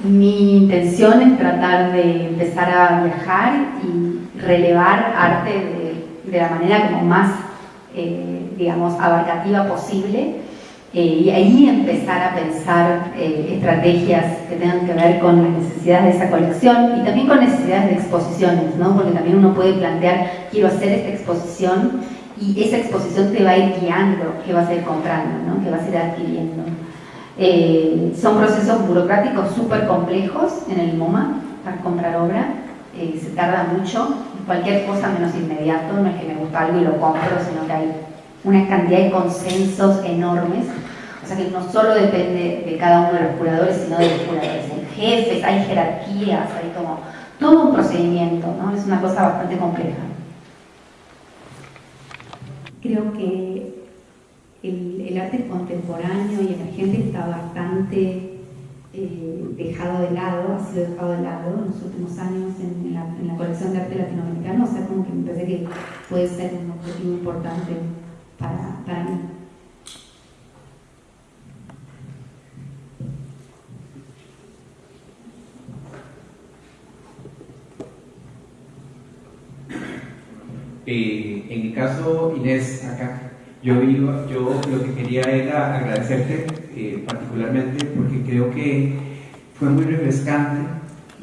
mi intención es tratar de empezar a viajar y relevar arte de, de la manera como más, eh, digamos, abarcativa posible eh, y ahí empezar a pensar eh, estrategias que tengan que ver con las necesidades de esa colección y también con necesidades de exposiciones, ¿no? porque también uno puede plantear, quiero hacer esta exposición y esa exposición te va a ir guiando, que vas a ir comprando, ¿no? que vas a ir adquiriendo. Eh, son procesos burocráticos súper complejos en el MoMA para comprar obra, eh, se tarda mucho, cualquier cosa menos inmediato, no es que me gusta algo y lo compro, sino que hay una cantidad de consensos enormes, o sea que no solo depende de cada uno de los curadores, sino de los curadores, hay jefes, hay jerarquías, hay como todo un procedimiento, ¿no? es una cosa bastante compleja. Creo que el, el, arte contemporáneo y emergente está bastante eh, dejado de lado, ha sido dejado de lado en los últimos años en, la, en, la, colección de arte latinoamericano, o sea, como que me parece que puede ser un objetivo importante para, para mí. Eh, en mi caso, Inés, acá, yo, yo, yo lo que quería era agradecerte eh, particularmente porque creo que fue muy refrescante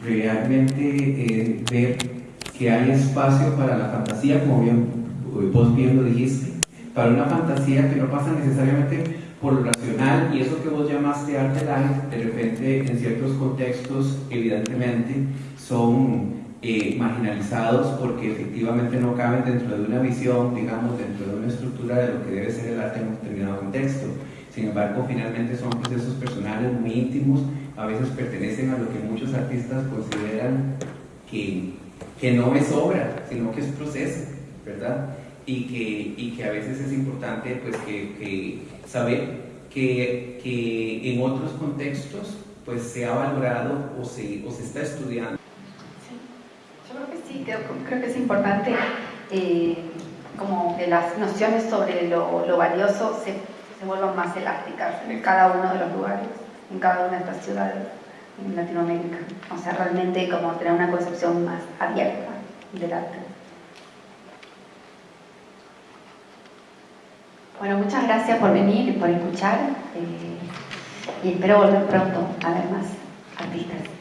realmente eh, ver que hay espacio para la fantasía, como bien, vos bien lo dijiste, para una fantasía que no pasa necesariamente por lo racional y eso que vos llamaste arte light, de repente en ciertos contextos evidentemente son eh, marginalizados porque efectivamente no caben dentro de una visión, digamos, dentro de una estructura de lo que debe ser el arte en un determinado contexto. Sin embargo, finalmente son procesos personales muy íntimos, a veces pertenecen a lo que muchos artistas consideran que, que no es obra, sino que es proceso, ¿verdad? Y que, y que a veces es importante pues, que, que saber que, que en otros contextos pues, se ha valorado o se, o se está estudiando sí, creo, que es importante eh, como que las nociones sobre lo, lo valioso se, se, vuelvan más elásticas en cada uno de los lugares, en cada una de estas ciudades en Latinoamérica. O sea, realmente como tener una concepción más abierta del arte. Bueno, muchas gracias por venir y por escuchar eh, y espero volver pronto a ver más artistas.